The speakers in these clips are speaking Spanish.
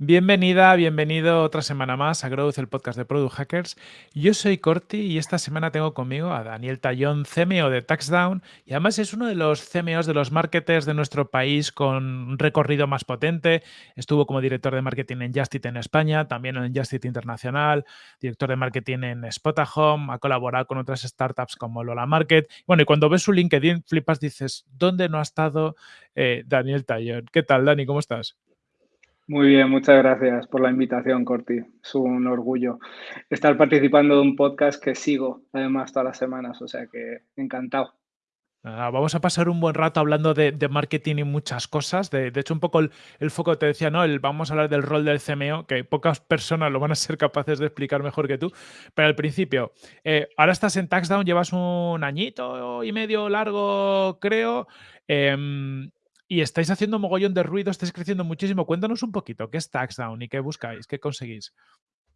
Bienvenida, bienvenido otra semana más a Growth, el podcast de Product Hackers. Yo soy Corti y esta semana tengo conmigo a Daniel Tallón, CMO de Taxdown, y además es uno de los CMOs de los marketers de nuestro país con un recorrido más potente. Estuvo como director de marketing en Justit en España, también en Justit Internacional, director de marketing en Spotahome, ha colaborado con otras startups como Lola Market. Bueno, y cuando ves su LinkedIn, flipas, dices, ¿dónde no ha estado eh, Daniel Tallón? ¿Qué tal, Dani? ¿Cómo estás? Muy bien, muchas gracias por la invitación, Corti. Es un orgullo estar participando de un podcast que sigo, además, todas las semanas, o sea que encantado. Ah, vamos a pasar un buen rato hablando de, marketing y muchas cosas. De, hecho, un poco el, foco te decía, ¿no? El, vamos a hablar del rol del CMO, que pocas personas lo van a ser capaces de explicar mejor que tú. Pero al principio, eh, ahora estás en Taxdown, llevas un añito y medio largo, creo. Em, y estáis haciendo mogollón de ruido, estáis creciendo muchísimo. Cuéntanos un poquito, ¿qué es Taxdown y qué buscáis, qué conseguís?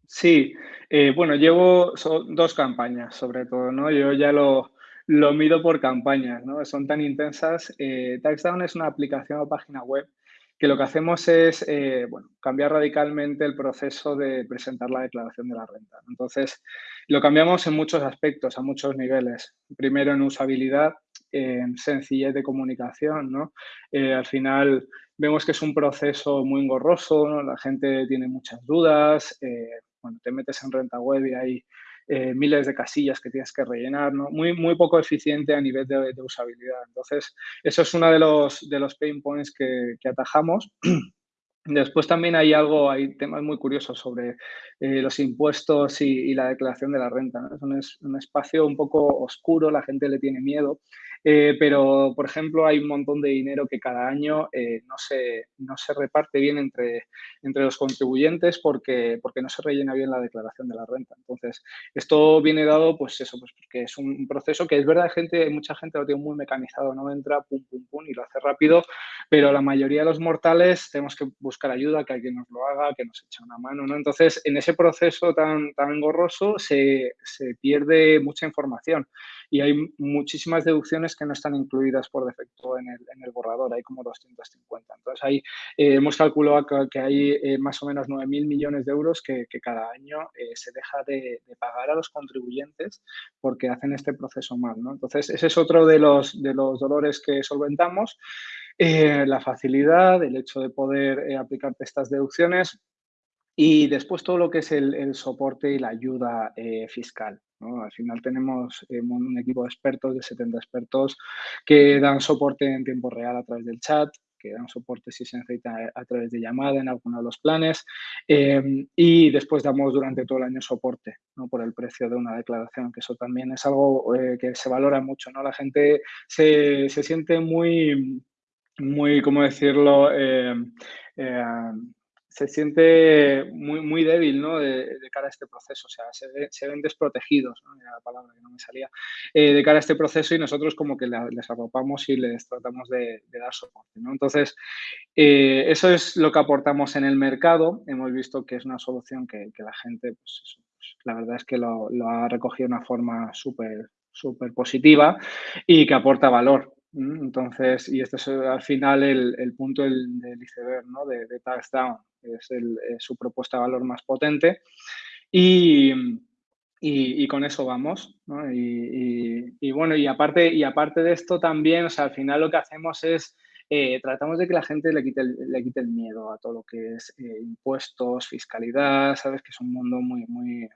Sí, eh, bueno, llevo dos campañas sobre todo, ¿no? Yo ya lo, lo mido por campañas, ¿no? Son tan intensas. Eh, Taxdown es una aplicación o página web que lo que hacemos es eh, bueno, cambiar radicalmente el proceso de presentar la declaración de la renta. Entonces, lo cambiamos en muchos aspectos, a muchos niveles. Primero en usabilidad, en sencillez de comunicación, ¿no? Eh, al final vemos que es un proceso muy engorroso, ¿no? la gente tiene muchas dudas, eh, bueno, te metes en renta web y hay eh, miles de casillas que tienes que rellenar, ¿no? muy, muy poco eficiente a nivel de, usabilidad. Entonces, eso es uno de los, de los pain points que, que atajamos. Después también hay algo, hay temas muy curiosos sobre eh, los impuestos y, la declaración de la renta. Es un, espacio un poco oscuro, la gente le tiene miedo, eh, pero por ejemplo hay un montón de dinero que cada año eh, no, se, no se reparte bien entre, entre los contribuyentes porque, porque no se rellena bien la declaración de la renta. Entonces, esto viene dado, pues eso, pues porque es un proceso que es verdad, gente, mucha gente lo tiene muy mecanizado, no entra, pum, pum, pum, y lo hace rápido, pero la mayoría de los mortales tenemos que buscar ayuda, que alguien nos lo haga, que nos eche una mano, ¿no? Entonces, en ese proceso tan, tan engorroso se, se pierde mucha información y hay muchísimas deducciones que no están incluidas por defecto en el, borrador, hay como 250. Entonces, ahí eh, hemos calculado que, hay eh, más o menos 9.000 millones de euros que, cada año eh, se deja de, pagar a los contribuyentes porque hacen este proceso mal, ¿no? Entonces, ese es otro de los, de los dolores que solventamos. La facilidad, el hecho de poder aplicarte estas deducciones y después todo lo que es el, soporte y la ayuda fiscal. Al final tenemos un equipo de expertos, de 70 expertos, que dan soporte en tiempo real a través del chat, que dan soporte si se necesita a través de llamada en alguno de los planes em, y después damos durante todo el año soporte ¿no? por el precio de una declaración, que eso también es algo que se valora mucho. ¿no? La gente se, se siente muy muy, ¿cómo decirlo? Eh, eh, se siente muy, muy débil ¿no? de, cara a este proceso, o sea, se, ven desprotegidos, ¿no? la palabra que no me salía, eh, de cara a este proceso y nosotros como que les arropamos y les tratamos de, dar soporte. ¿no? Entonces, eso es lo que aportamos en el mercado, hemos visto que es una solución que, la gente, pues, pues, la verdad es que lo, lo ha recogido de una forma súper súper positiva y que aporta valor. Entonces, y este es eh, al final el, punto del, iceberg ¿no? de, de Touchdown, es, el, su propuesta de valor más potente. Y, y, con eso vamos. ¿no? Y, y, bueno, y aparte, y aparte de esto también, o sea, al final lo que hacemos es eh, tratamos de que la gente le quite el, le quite el miedo a todo lo que es eh, impuestos, fiscalidad, sabes que es un mundo muy, muy,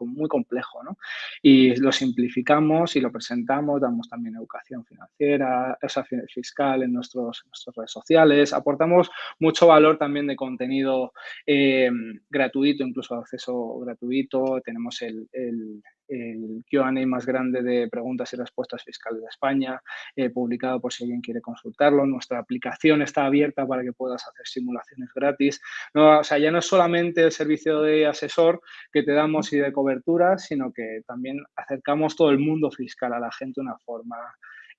muy complejo, ¿no? Y lo simplificamos y lo presentamos, damos también educación financiera, esa fiscal en nuestros, nuestras redes sociales, aportamos mucho valor también de contenido eh, gratuito, incluso acceso gratuito, tenemos el el QA más grande de preguntas y respuestas fiscales de España, eh, publicado por si alguien quiere consultarlo. Nuestra aplicación está abierta para que puedas hacer simulaciones gratis. No, o sea, ya no es solamente el servicio de asesor que te damos y de cobertura, sino que también acercamos todo el mundo fiscal a la gente de una forma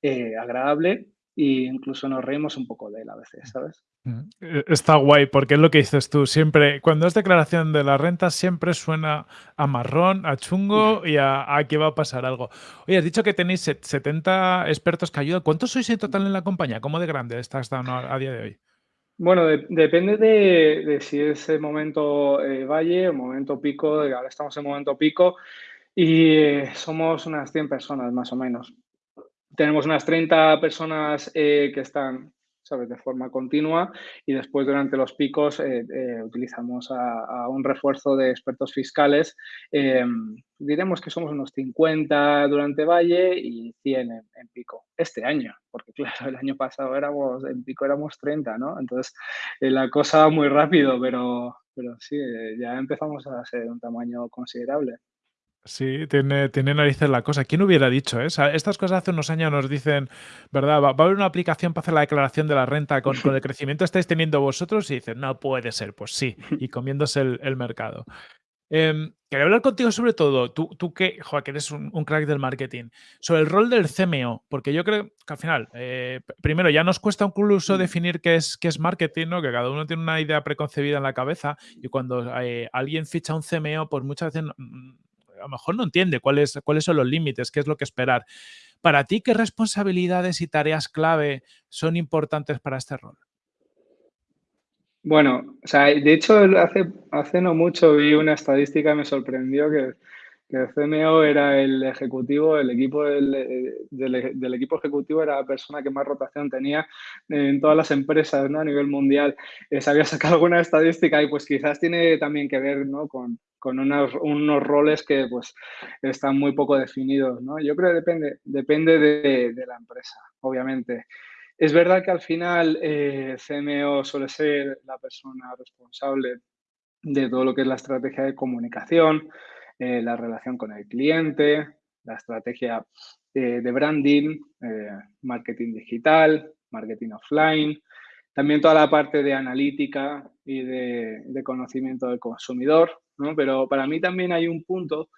eh, agradable e incluso nos reímos un poco de él a veces, ¿sabes? Mm, e, está guay, porque es lo que dices tú, siempre, cuando es declaración de la renta, siempre suena a marrón, a chungo y a, que va a pasar algo. Oye, has dicho que tenéis 70 expertos que ayudan. ¿Cuántos sois en total en la compañía? ¿Cómo de grande estás a, a día de hoy? Bueno, de- depende de, de si es el momento eh, valle o momento pico. Ahora estamos en momento pico y eh, somos unas 100 personas más o menos. Tenemos unas 30 personas eh, que están, ¿sabes?, de forma continua y después durante los picos eh, eh, utilizamos a, un refuerzo de expertos fiscales. Eh, diremos que somos unos 50 durante Valle y 100 en, pico. Este año, porque claro, el año pasado éramos, en pico éramos 30, ¿no? Entonces eh, la cosa va muy rápido, pero, pero sí, ya empezamos a ser un tamaño considerable. Sí, tiene, tiene narices la cosa. ¿Quién hubiera dicho, eh? O sea, estas cosas hace unos años nos dicen, ¿verdad? Va, va a haber una aplicación para hacer la declaración de la renta con, con el crecimiento que estáis teniendo vosotros y dicen, no puede ser. Pues sí, y comiéndose el, el mercado. Em, quería hablar contigo sobre todo, tú, tú que, joder, que eres un, un crack del marketing, sobre el rol del CMO, porque yo creo que al final, eh, primero, ya nos cuesta incluso definir qué es, qué es marketing, ¿no? Que cada uno tiene una idea preconcebida en la cabeza y cuando eh, alguien ficha un CMO, pues muchas veces no- a lo mejor no entiende cuáles, cuáles son los límites, qué es lo que esperar. Para ti, ¿qué responsabilidades y tareas clave son importantes para este rol? Bueno, o sea, de hecho, hace, hace no mucho vi una estadística me sorprendió que, que CMO era el ejecutivo, el equipo del, eh, del- equipo ejecutivo era la persona que más rotación tenía en todas las empresas, ¿no? A nivel mundial. Eh, se había sacado alguna estadística y pues quizás tiene también que ver, ¿no? Con, unos, roles que pues están muy poco definidos, ¿no? Yo creo que depende, depende de, de la empresa, obviamente. Es verdad que al final eh, CMO suele ser la persona responsable de todo lo que es la estrategia de comunicación, eh, la relación con el cliente, la estrategia eh, de branding, eh, marketing digital, marketing offline, también toda la parte de analítica y de, conocimiento del consumidor, ¿no? Pero para mí también hay un punto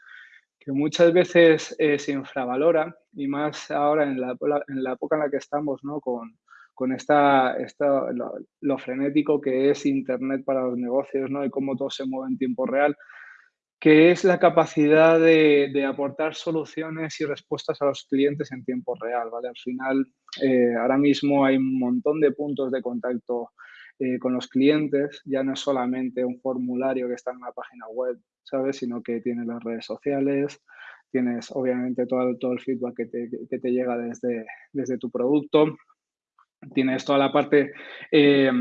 que muchas veces eh, se infravalora y más ahora en la, en la época en la que estamos, ¿no? Con, con esta, esta lo, lo, frenético que es Internet para los negocios, ¿no? Y cómo todo se mueve en tiempo real, que es la capacidad de, de aportar soluciones y respuestas a los clientes en tiempo real, ¿vale? Al final, eh, ahora mismo hay un montón de puntos de contacto eh, con los clientes, ya no es solamente un formulario que está en una página web, ¿sabes? Sino que tienes las redes sociales, tienes obviamente todo, todo el feedback que te, que te llega desde, desde tu producto, tienes toda la parte, eh,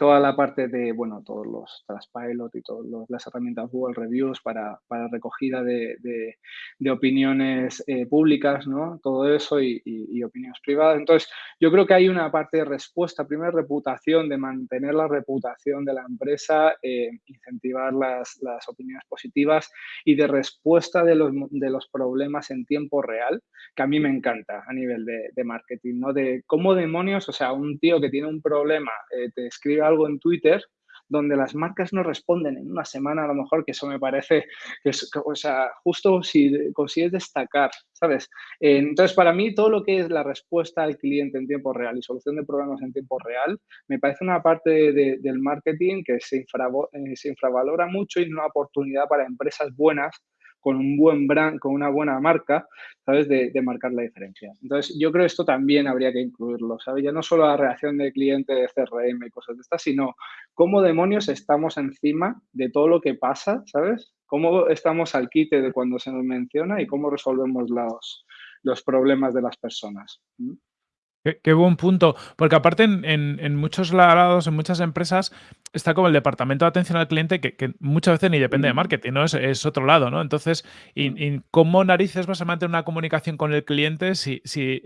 toda la parte de, bueno, todos los Trustpilot y todas las herramientas Google Reviews para, para recogida de, de, de opiniones eh, públicas, ¿no? Todo eso y, y, y, opiniones privadas. Entonces, yo creo que hay una parte de respuesta, primero reputación, de mantener la reputación de la empresa, eh, incentivar las, las, opiniones positivas y de respuesta de los, de los problemas en tiempo real, que a mí me encanta a nivel de, de marketing, ¿no? De cómo demonios, o sea, un tío que tiene un problema eh, te escribe algo en Twitter donde las marcas no responden en una semana a lo mejor, que eso me parece, que es, o sea, justo si consigues destacar, ¿sabes? Eh, entonces, para mí, todo lo que es la respuesta al cliente en tiempo real y solución de problemas en tiempo real, me parece una parte de, del marketing que se, infra, eh, se infravalora mucho y una oportunidad para empresas buenas con un buen brand, con una buena marca, ¿sabes? De, de, marcar la diferencia. Entonces, yo creo que esto también habría que incluirlo, ¿sabes? Ya no solo la reacción del cliente de CRM y cosas de estas, sino cómo demonios estamos encima de todo lo que pasa, ¿sabes? Cómo estamos al quite de cuando se nos menciona y cómo resolvemos los, los problemas de las personas. Qué, qué, buen punto, porque aparte en, en, en, muchos lados, en muchas empresas, está como el departamento de atención al cliente que, que muchas veces ni depende de marketing, ¿no? Es, otro lado, ¿no? Entonces, y, y, ¿cómo narices vas a mantener una comunicación con el cliente si, si,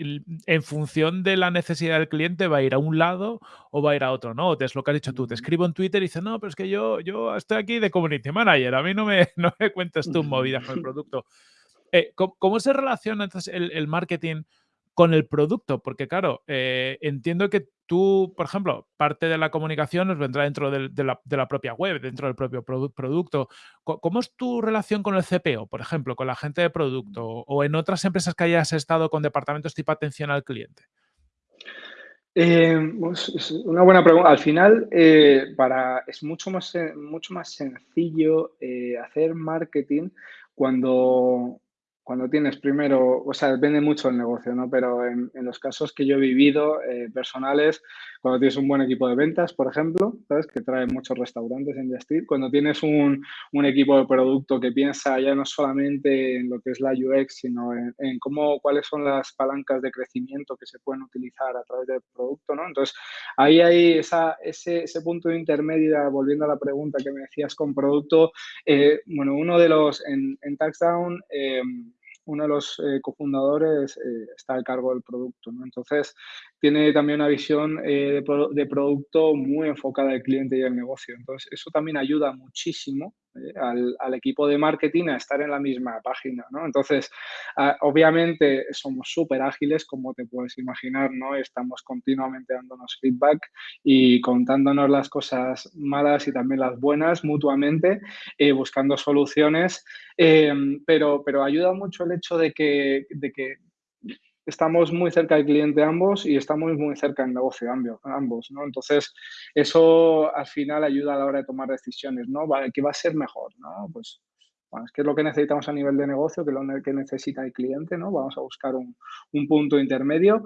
en función de la necesidad del cliente va a ir a un lado o va a ir a otro, ¿no? Es lo que has dicho tú, te escribo en Twitter y dices, no, pero es que yo, yo estoy aquí de community manager, a mí no me, no me cuentes tú movidas con el producto. Eh, ¿cómo, ¿cómo, se relaciona entonces el, el marketing con el producto, porque claro, eh, entiendo que tú, por ejemplo, parte de la comunicación nos vendrá dentro de, de, la, de la, propia web, dentro del propio produ producto. ¿Cómo es tu relación con el CPO, por ejemplo, con la gente de producto o en otras empresas que hayas estado con departamentos tipo atención al cliente? Eh, pues, es una buena pregunta. Al final, eh, para, es mucho más, mucho más sencillo eh, hacer marketing cuando cuando tienes primero, o sea, depende mucho el negocio, ¿no? Pero en, los casos que yo he vivido eh, personales, cuando tienes un buen equipo de ventas, por ejemplo, ¿sabes? Que trae muchos restaurantes en Justit, cuando tienes un, un, equipo de producto que piensa ya no solamente en lo que es la UX, sino en, en, cómo, cuáles son las palancas de crecimiento que se pueden utilizar a través del producto, ¿no? Entonces, ahí hay esa, ese, ese punto intermedio, volviendo a la pregunta que me decías con producto, eh, bueno, uno de los, en, en Taxdown, eh, uno de los eh, cofundadores eh, está al cargo del producto. ¿no? Entonces, tiene también una visión eh, de, de, producto muy enfocada al cliente y al negocio. Entonces, eso también ayuda muchísimo al, al, equipo de marketing a estar en la misma página, ¿no? Entonces, obviamente somos súper ágiles, como te puedes imaginar, ¿no? Estamos continuamente dándonos feedback y contándonos las cosas malas y también las buenas mutuamente, eh, buscando soluciones, eh, pero, pero ayuda mucho el hecho de que, de que estamos muy cerca del cliente ambos y estamos muy cerca del negocio ambos, ¿no? Entonces, eso al final ayuda a la hora de tomar decisiones, ¿no? ¿Qué va a ser mejor, no? Pues, bueno, ¿qué es lo que necesitamos a nivel de negocio? ¿Qué es lo que necesita el cliente, no? Vamos a buscar un, un punto intermedio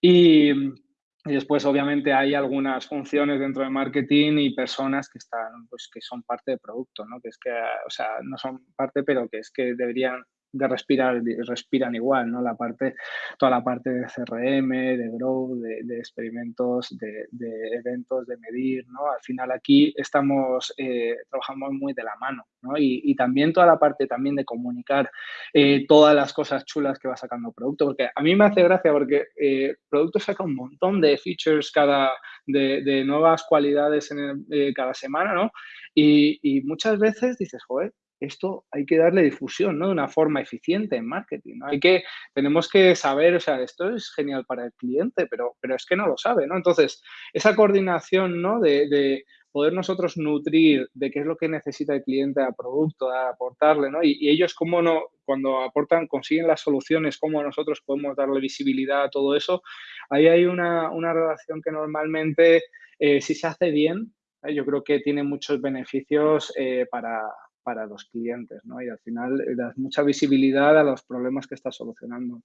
y, y después, obviamente, hay algunas funciones dentro de marketing y personas que están, pues, que son parte del producto, ¿no? Que es que, o sea, no son parte, pero que es que deberían de respirar, respiran igual, ¿no? La parte, toda la parte de CRM, de Grow, de, experimentos, de, de, eventos, de medir, ¿no? Al final aquí estamos, eh, trabajando muy de la mano, ¿no? Y, y, también toda la parte también de comunicar eh, todas las cosas chulas que va sacando producto, porque a mí me hace gracia porque eh, producto saca un montón de features cada, de, de nuevas cualidades en eh, cada semana, ¿no? Y, y muchas veces dices, joder, esto hay que darle difusión, ¿no? De una forma eficiente en marketing, ¿no? Hay que, tenemos que saber, o sea, esto es genial para el cliente, pero, pero es que no lo sabe, ¿no? Entonces, esa coordinación, ¿no? De, de poder nosotros nutrir de qué es lo que necesita el cliente a producto, a aportarle, ¿no? Y, y, ellos cómo no, cuando aportan, consiguen las soluciones, cómo nosotros podemos darle visibilidad a todo eso, ahí hay una, una relación que normalmente, eh, si se hace bien, ¿eh? yo creo que tiene muchos beneficios eh, para, para los clientes, ¿no? Y al final das mucha visibilidad a los problemas que estás solucionando.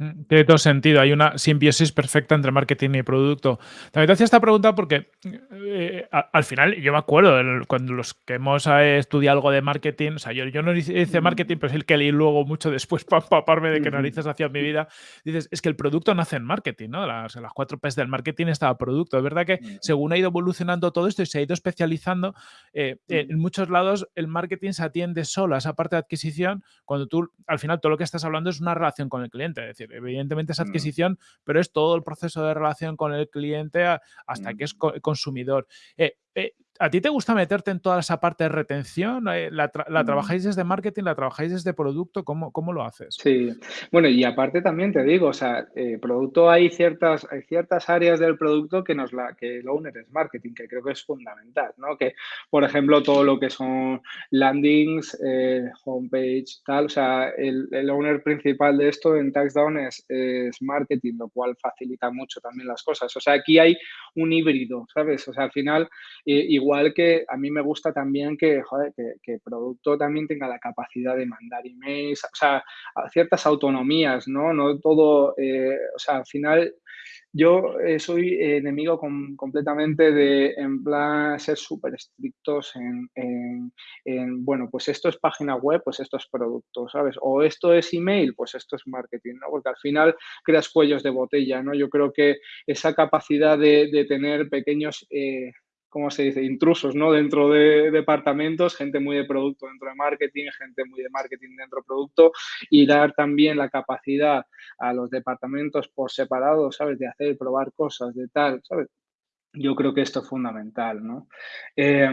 Mm. Tiene todo sentido, hay una simbiosis perfecta entre marketing y producto. También te hacía esta pregunta porque eh, al final yo me acuerdo el, cuando los que hemos eh, estudiado algo de marketing, o sea, yo, yo no hice marketing, pero es el que leí luego mucho después para empaparme de qué narices hacía mi vida. Dices, es que el producto nace en marketing, ¿no? Las, las cuatro P's del marketing estaba producto. Es verdad que según ha ido evolucionando todo esto y se ha ido especializando, eh, en muchos lados el marketing se atiende solo a esa parte de adquisición cuando tú al final todo lo que estás hablando es una relación con el cliente, es decir, evidentemente es adquisición, mm. pero es todo el proceso de relación con el cliente hasta mm. que es co consumidor. Eh, eh, ¿A ti te gusta meterte en toda esa parte de retención? Eh, ¿La, tra la trabajáis desde marketing? ¿La trabajáis desde producto? ¿Cómo, cómo lo haces? Sí, bueno, y aparte también te digo, o sea, eh, producto hay ciertas, hay ciertas áreas del producto que nos la, que el owner es marketing, que creo que es fundamental, ¿no? Que, por ejemplo, todo lo que son landings, eh, homepage, tal, o sea, el, el, owner principal de esto en TaxDown es, es marketing, lo cual facilita mucho también las cosas. O sea, aquí hay un híbrido, ¿sabes? O sea, al final, eh, igual que a mí me gusta también que, joder, que, el producto también tenga la capacidad de mandar emails, o sea, ciertas autonomías, ¿no? No todo, eh, o sea, al final yo eh, soy enemigo completamente de, en plan, ser súper estrictos en, en, en, bueno, pues esto es página web, pues esto es producto, ¿sabes? O esto es email, pues esto es marketing, ¿no? Porque al final creas cuellos de botella, ¿no? Yo creo que esa capacidad de, de tener pequeños... Eh, ¿cómo se dice? Intrusos, ¿no? Dentro de departamentos, gente muy de producto dentro de marketing, gente muy de marketing dentro de producto y dar también la capacidad a los departamentos por separado, ¿sabes? De hacer, probar cosas, de tal, ¿sabes? Yo creo que esto es fundamental, ¿no? Eh,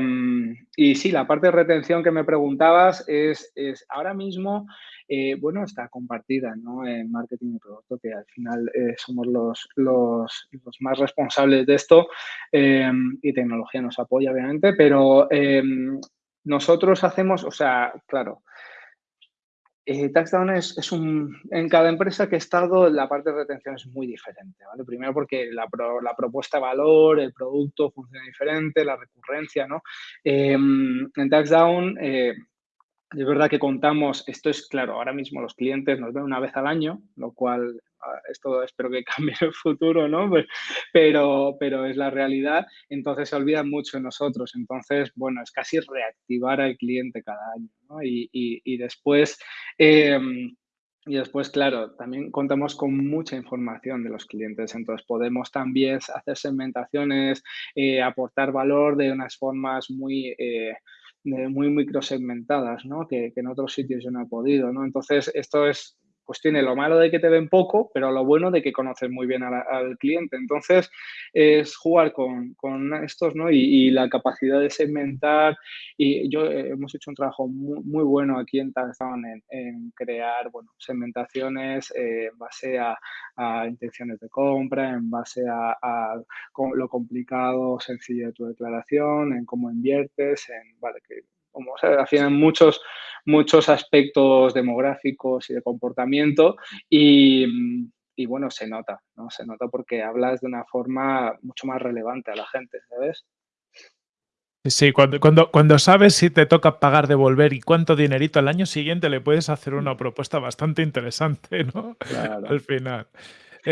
y sí, la parte de retención que me preguntabas es, es ahora mismo, eh, bueno, está compartida, ¿no? En marketing y producto, que al final eh, somos los, los, los, más responsables de esto eh, y tecnología nos apoya, obviamente, pero nosotros hacemos, o sea, claro, eh, Taxdown es, un, en cada empresa que he estado, la parte de retención es muy diferente, ¿vale? Primero porque la, pro, la propuesta de valor, el producto funciona diferente, la recurrencia, ¿no? Eh, en Taxdown, eh, Es verdad que contamos, esto es claro, ahora mismo los clientes nos ven una vez al año, lo cual ah, esto espero que cambie en el futuro, ¿no? Pues, pero, pero es la realidad, entonces se olvidan mucho de nosotros. Entonces, bueno, es casi reactivar al cliente cada año, ¿no? Y, y, después... Em, y después, claro, también contamos con mucha información de los clientes, entonces podemos también hacer segmentaciones, eh, aportar valor de unas formas muy, eh, muy microsegmentadas, ¿no? Que, que, en otros sitios yo no he podido, ¿no? Entonces, esto es pues tiene lo malo de que te ven poco, pero lo bueno de que conoces muy bien al cliente. Entonces, es jugar con, estos, ¿no? Y, la capacidad de segmentar. Y yo eh, hemos hecho un trabajo muy, bueno aquí en Tarzan en, crear, bueno, segmentaciones eh, en base a, intenciones de compra, en base a, lo complicado, sencillo de tu declaración, en cómo inviertes, en, vale, que como o sea, al final muchos, muchos aspectos demográficos y de comportamiento y, y, bueno, se nota, ¿no? Se nota porque hablas de una forma mucho más relevante a la gente, ¿sabes? Sí, cuando, cuando, cuando sabes si te toca pagar, devolver y cuánto dinerito al año siguiente, le puedes hacer una propuesta bastante interesante, ¿no? Claro. Al final.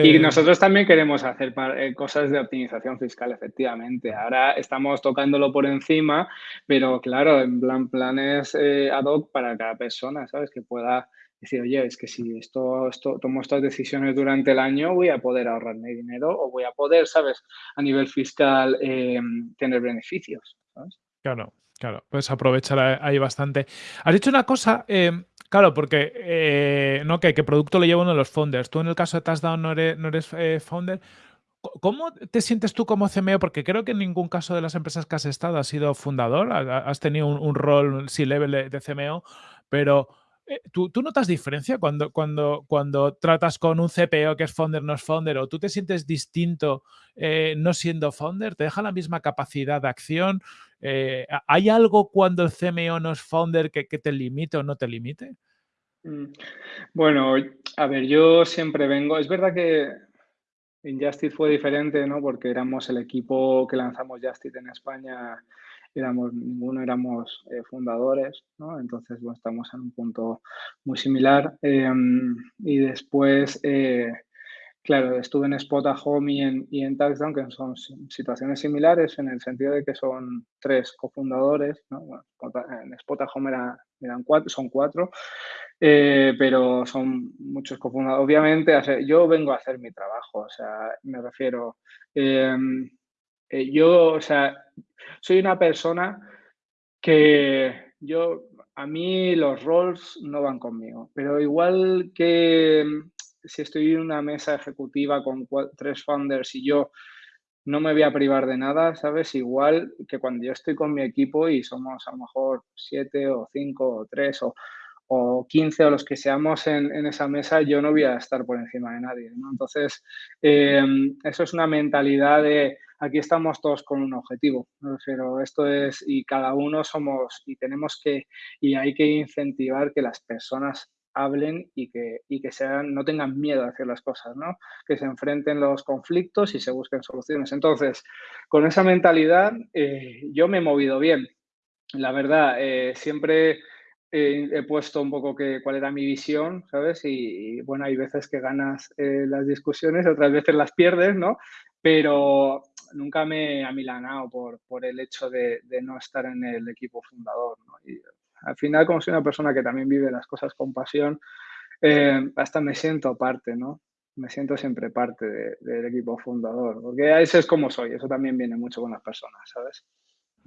Y Eh, nosotros también queremos hacer eh, cosas de optimización fiscal, efectivamente. Ahora estamos tocándolo por encima, pero claro, en plan planes eh, ad hoc para cada persona, ¿sabes? Que pueda decir, oye, es que si esto, esto, tomo estas decisiones durante el año, voy a poder ahorrarme dinero o voy a poder, ¿sabes? A nivel fiscal tener beneficios, ¿sabes? Claro, claro, puedes aprovechar ahí bastante. Has dicho una cosa, Claro, porque eh, no que, qué producto lo lleva uno de los founders. Tú en el caso de Touchdown no eres, no eres eh, founder. ¿Cómo te sientes tú como CMO? Porque creo que en ningún caso de las empresas que has estado has sido fundador, has tenido un, rol C-level de CMO, pero eh, ¿tú, ¿tú, notas diferencia cuando, cuando, cuando tratas con un CPO que es founder, no es founder? ¿O tú te sientes distinto no siendo founder? ¿Te deja la misma capacidad de acción? ¿Hay algo cuando el CMO no es founder que, que te limite o no te limite? Mm. Bueno, a ver, yo siempre vengo, es verdad que en Justit fue diferente, ¿no? Porque éramos el equipo que lanzamos Justit en España, éramos, ninguno éramos eh, fundadores, ¿no? Entonces, bueno, estamos en un punto muy similar. Em, y después, eh, claro, estuve en Spot Home y en, y que son situaciones similares en el sentido de que son tres cofundadores, ¿no? Bueno, en Spot Home eran cuatro, son cuatro. Eh, pero son muchos cofundadores. Obviamente, yo vengo a hacer mi trabajo, o sea, me refiero, em, yo, o sea, soy una persona que yo, a mí los roles no van conmigo, pero igual que em, si estoy en una mesa ejecutiva con tres founders y yo no me voy a privar de nada, ¿sabes? Igual que cuando yo estoy con mi equipo y somos a lo mejor siete o cinco o tres o o 15 o los que seamos en, esa mesa, yo no voy a estar por encima de nadie. Entonces, em, eso es una mentalidad de aquí estamos todos con un objetivo. Pero esto es, y cada uno somos, y tenemos que, y hay que incentivar que las personas hablen y que, y que sean, no tengan miedo a hacer las cosas, ¿no? Que se enfrenten los conflictos y se busquen soluciones. Entonces, con esa mentalidad, eh, yo me he movido bien. La verdad, eh, siempre he puesto un poco que, cuál era mi visión, ¿sabes? Y, bueno, hay veces que ganas eh, las discusiones, otras veces las pierdes, ¿no? Pero nunca me he amilanado por, por el hecho de, no estar en el equipo fundador. Y al final, como soy una persona que también vive las cosas con pasión, eh, hasta me siento parte, ¿no? Me siento siempre parte de, del equipo fundador, porque eso es como soy, eso también viene mucho con las personas, ¿sabes?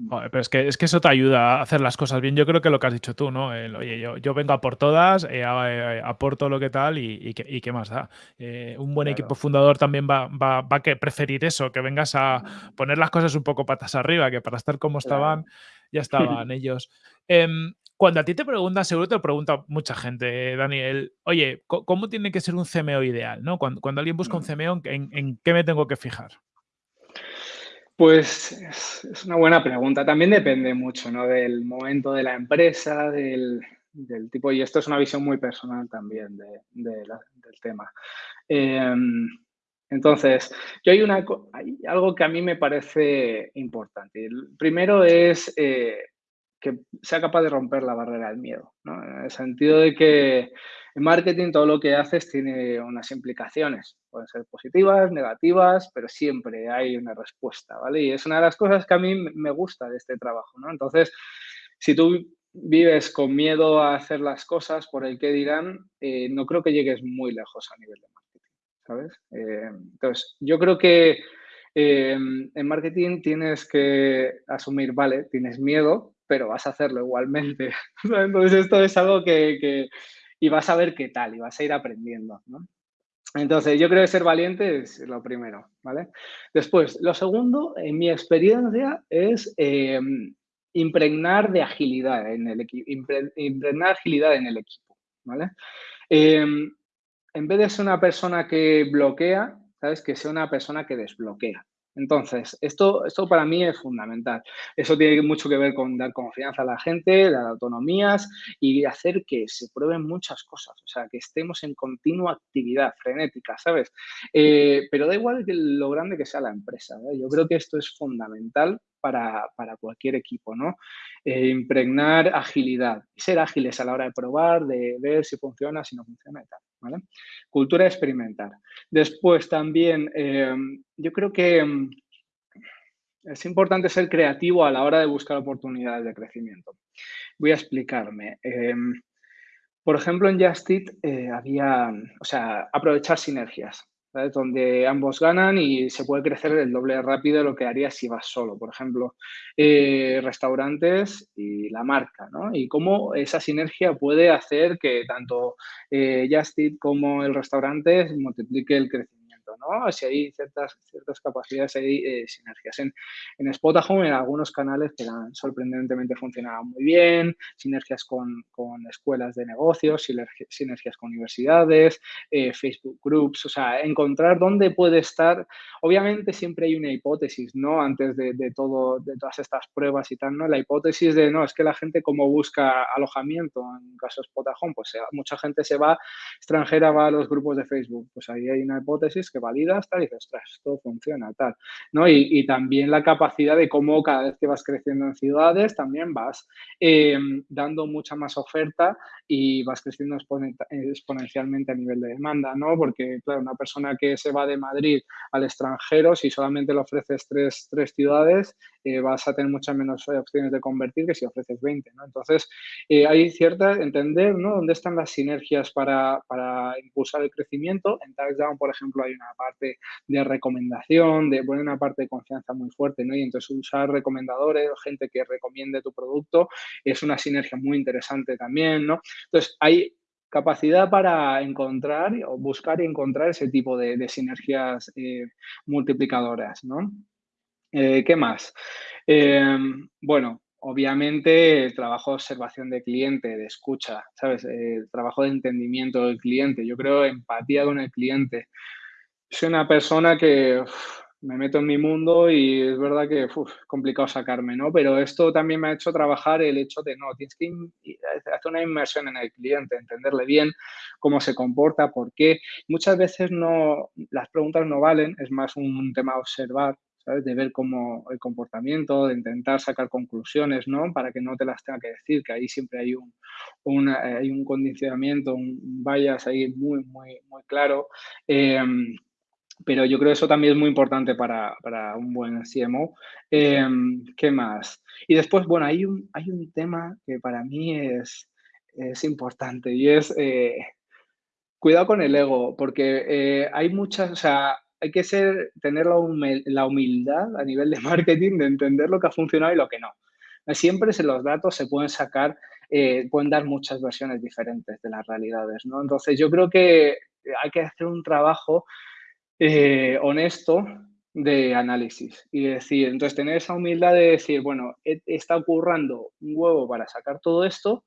Pero es que, es que eso te ayuda a hacer las cosas bien. Yo creo que lo que has dicho tú, ¿no? oye, yo, yo, vengo a por todas, eh, eh, aporto lo que tal y, y, qué, más da. Eh, un buen equipo fundador también va, va, va, a preferir eso, que vengas a poner las cosas un poco patas arriba, que para estar como estaban, ya estaban ellos. Em, cuando a ti te preguntan, seguro te lo pregunta mucha gente, Daniel, oye, ¿cómo tiene que ser un CMO ideal? ¿no? Cuando, cuando alguien busca un mm. CMO, ¿en, ¿en qué me tengo que fijar? Pues es, una buena pregunta. También depende mucho ¿no? del momento de la empresa, del, tipo, y esto es una visión muy personal también de, del tema. Em, entonces, yo hay, una, hay algo que a mí me parece importante. El primero es, eh, que sea capaz de romper la barrera del miedo, ¿no? En el sentido de que en marketing todo lo que haces tiene unas implicaciones, pueden ser positivas, negativas, pero siempre hay una respuesta, ¿vale? Y es una de las cosas que a mí me gusta de este trabajo, ¿no? Entonces, si tú vives con miedo a hacer las cosas por el que dirán, eh, no creo que llegues muy lejos a nivel de marketing, ¿sabes? Eh, entonces, yo creo que eh, en marketing tienes que asumir, vale, tienes miedo, pero vas a hacerlo igualmente. Entonces esto es algo que, y vas a ver qué tal y vas a ir aprendiendo, Entonces, yo creo que ser valiente es lo primero, ¿vale? Después, lo segundo, en mi experiencia, es em, impregnar de agilidad en el equipo, impregnar agilidad en el equipo, ¿vale? Em, en vez de ser una persona que bloquea, ¿sabes? Que sea una persona que desbloquea. Entonces, esto, esto para mí es fundamental. Eso tiene mucho que ver con dar confianza a la gente, dar autonomías y hacer que se prueben muchas cosas. O sea, que estemos en continua actividad frenética, ¿sabes? Eh, pero da igual lo grande que sea la empresa. Yo creo que esto es fundamental para, cualquier equipo, ¿no? Eh, impregnar agilidad ser ágiles a la hora de probar, de ver si funciona, si no funciona y tal, ¿vale? Cultura experimentar. Después también, eh, yo creo que mm, es importante ser creativo a la hora de buscar oportunidades de crecimiento. Voy a explicarme. Eh, por ejemplo, en Justit había, o sea, aprovechar sinergias donde ambos ganan y se puede crecer el doble rápido de lo que harías si vas solo. Por ejemplo, eh, restaurantes y la marca, ¿no? Y cómo esa sinergia puede hacer que tanto eh, Justit como el restaurante multiplique el crecimiento ¿no? Si hay ciertas, ciertas capacidades, hay eh, sinergias. En, en Spotahome, en algunos canales que han sorprendentemente funcionado muy bien, sinergias con, con escuelas de negocios, sinergias con universidades, eh, Facebook Groups, o sea, encontrar dónde puede estar. Obviamente siempre hay una hipótesis, ¿no? Antes de, de, todo, de todas estas pruebas y tal, ¿no? La hipótesis de, no, es que la gente como busca alojamiento, en caso de Spotahome, pues mucha gente se va, extranjera va a los grupos de Facebook, pues ahí hay una hipótesis que validas, tal, y dices, ostras, todo funciona, tal, ¿no? Y, también la capacidad de cómo cada vez que vas creciendo en ciudades, también vas em, dando mucha más oferta y vas creciendo exponencialmente a nivel de demanda, ¿no? Porque, claro, una persona que se va de Madrid al extranjero, si solamente le ofreces tres, tres ciudades, eh, vas a tener muchas menos opciones de convertir que si ofreces 20, ¿no? Entonces, eh, hay cierta, entender, ¿no? Dónde están las sinergias para, para impulsar el crecimiento. En TaxDown, por ejemplo, hay una parte de recomendación, de poner una parte de confianza muy fuerte, ¿no? Y entonces usar recomendadores, gente que recomiende tu producto, es una sinergia muy interesante también, ¿no? Entonces, hay capacidad para encontrar o buscar y encontrar ese tipo de, sinergias eh, multiplicadoras, ¿no? Eh, ¿Qué más? Em, bueno, obviamente el trabajo de observación de cliente, de escucha, ¿sabes? El trabajo de entendimiento del cliente, yo creo empatía con el cliente soy una persona que me meto en mi mundo y es verdad que es complicado sacarme, ¿no? Pero esto también me ha hecho trabajar el hecho de, no, tienes que hacer una inmersión en el cliente, entenderle bien cómo se comporta, por qué. Muchas veces no, las preguntas no valen, es más un tema observar, ¿sabes? De ver cómo el comportamiento, de intentar sacar conclusiones, ¿no? Para que no te las tenga que decir, que ahí siempre hay un, hay un condicionamiento, un bias ahí muy, muy, muy claro. Em, pero yo creo que eso también es muy importante para, un buen CMO. Em, ¿Qué más? Y después, bueno, hay un, hay un tema que para mí es, es importante y es eh, cuidado con el ego, porque eh, hay muchas, o sea, hay que ser, tener la, humildad a nivel de marketing de entender lo que ha funcionado y lo que no. Siempre en los datos se pueden sacar, eh, pueden dar muchas versiones diferentes de las realidades, ¿no? Entonces, yo creo que hay que hacer un trabajo eh, honesto de análisis y decir, entonces tener esa humildad de decir, bueno, está ocurriendo un huevo para sacar todo esto,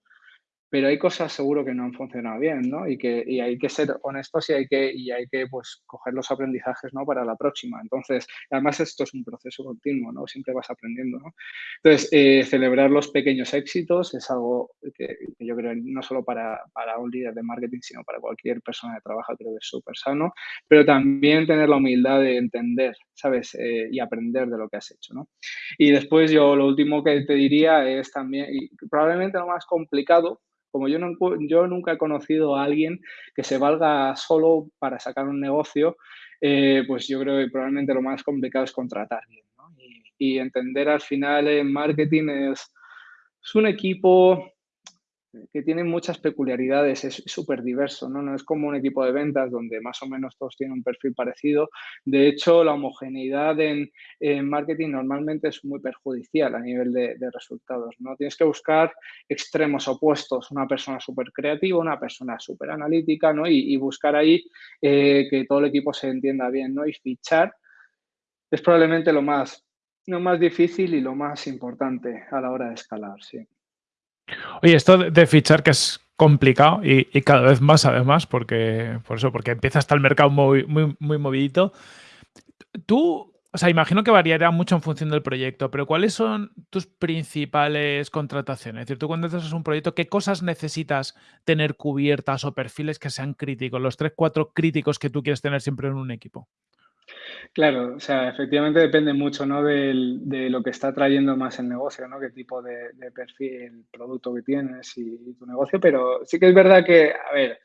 pero hay cosas seguro que no han funcionado bien, ¿no? Y que y hay que ser honestos y hay que, y hay que pues, coger los aprendizajes, ¿no? Para la próxima. Entonces, además esto es un proceso continuo, ¿no? Siempre vas aprendiendo, ¿no? Entonces, eh, celebrar los pequeños éxitos es algo que, yo creo no solo para, para, un líder de marketing, sino para cualquier persona que trabaja, creo que es súper sano, pero también tener la humildad de entender, ¿sabes? Eh, y aprender de lo que has hecho, ¿no? Y después yo lo último que te diría es también, y probablemente lo más complicado, como yo, no, yo nunca he conocido a alguien que se valga solo para sacar un negocio, eh, pues yo creo que probablemente lo más complicado es contratar y, entender al final en marketing es, es un equipo que tiene muchas peculiaridades, es súper diverso, ¿no? No es como un equipo de ventas donde más o menos todos tienen un perfil parecido. De hecho, la homogeneidad en, marketing normalmente es muy perjudicial a nivel de, de, resultados, ¿no? Tienes que buscar extremos opuestos, una persona súper creativa, una persona súper analítica, ¿no? Y, y, buscar ahí eh, que todo el equipo se entienda bien, ¿no? Y fichar es probablemente lo más, lo más difícil y lo más importante a la hora de escalar, sí. Oye, esto de fichar que es complicado y, cada vez más además, porque por eso, porque empieza hasta el mercado muy, muy, muy movidito. Tú, o sea, imagino que variará mucho en función del proyecto, pero ¿cuáles son tus principales contrataciones? Es decir, tú cuando haces un proyecto, ¿qué cosas necesitas tener cubiertas o perfiles que sean críticos? Los tres, cuatro críticos que tú quieres tener siempre en un equipo. Claro, o sea, efectivamente depende mucho, ¿no? De lo que está trayendo más el negocio, ¿no? Qué tipo de, perfil, producto que tienes y, y, tu negocio, pero sí que es verdad que, a ver,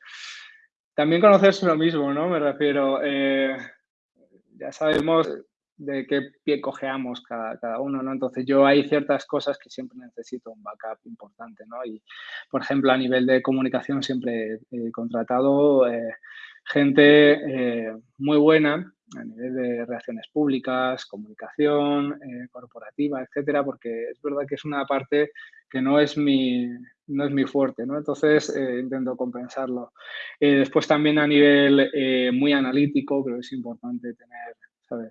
también conocerse lo mismo, ¿no? Me refiero, eh, ya sabemos de qué pie cojeamos cada, cada, uno, ¿no? Entonces yo hay ciertas cosas que siempre necesito un backup importante, ¿no? Y, por ejemplo, a nivel de comunicación siempre he contratado eh, gente eh, muy buena a nivel de relaciones públicas, comunicación eh, corporativa, etcétera, porque es verdad que es una parte que no es mi, no es mi fuerte, ¿no? Entonces eh, intento compensarlo. después también a nivel muy analítico, creo que es importante tener.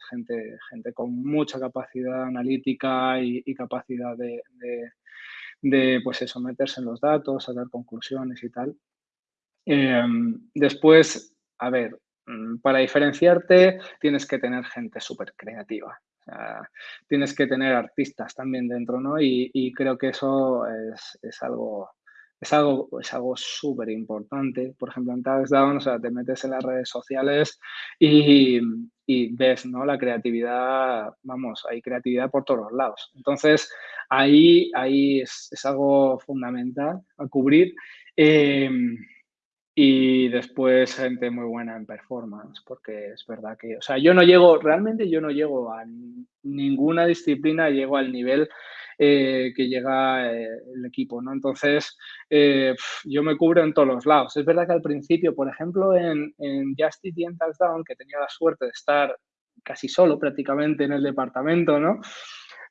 Gente, gente con mucha capacidad analítica y, capacidad de, de, pues eso, meterse en los datos, sacar conclusiones y tal. Después, a ver, mm, para diferenciarte tienes que tener gente súper creativa. Tienes que tener artistas también dentro, ¿no? Y, creo que eso es, algo es algo es algo súper importante. Por ejemplo, en Touchdown, o sea, te metes en las redes sociales y, ves, ¿no? La creatividad, vamos, hay creatividad por todos lados. Entonces, ahí, ahí es, es algo fundamental a cubrir. Eh, y después gente muy buena en performance, porque es verdad que, o sea, yo no llego, realmente yo no llego a ninguna disciplina, llego al nivel eh, que llega eh, el equipo, ¿no? Entonces, eh, yo me cubro en todos los lados. Es verdad que al principio, por ejemplo, en, en Justice y en Touchdown, que tenía la suerte de estar casi solo prácticamente en el departamento, ¿no?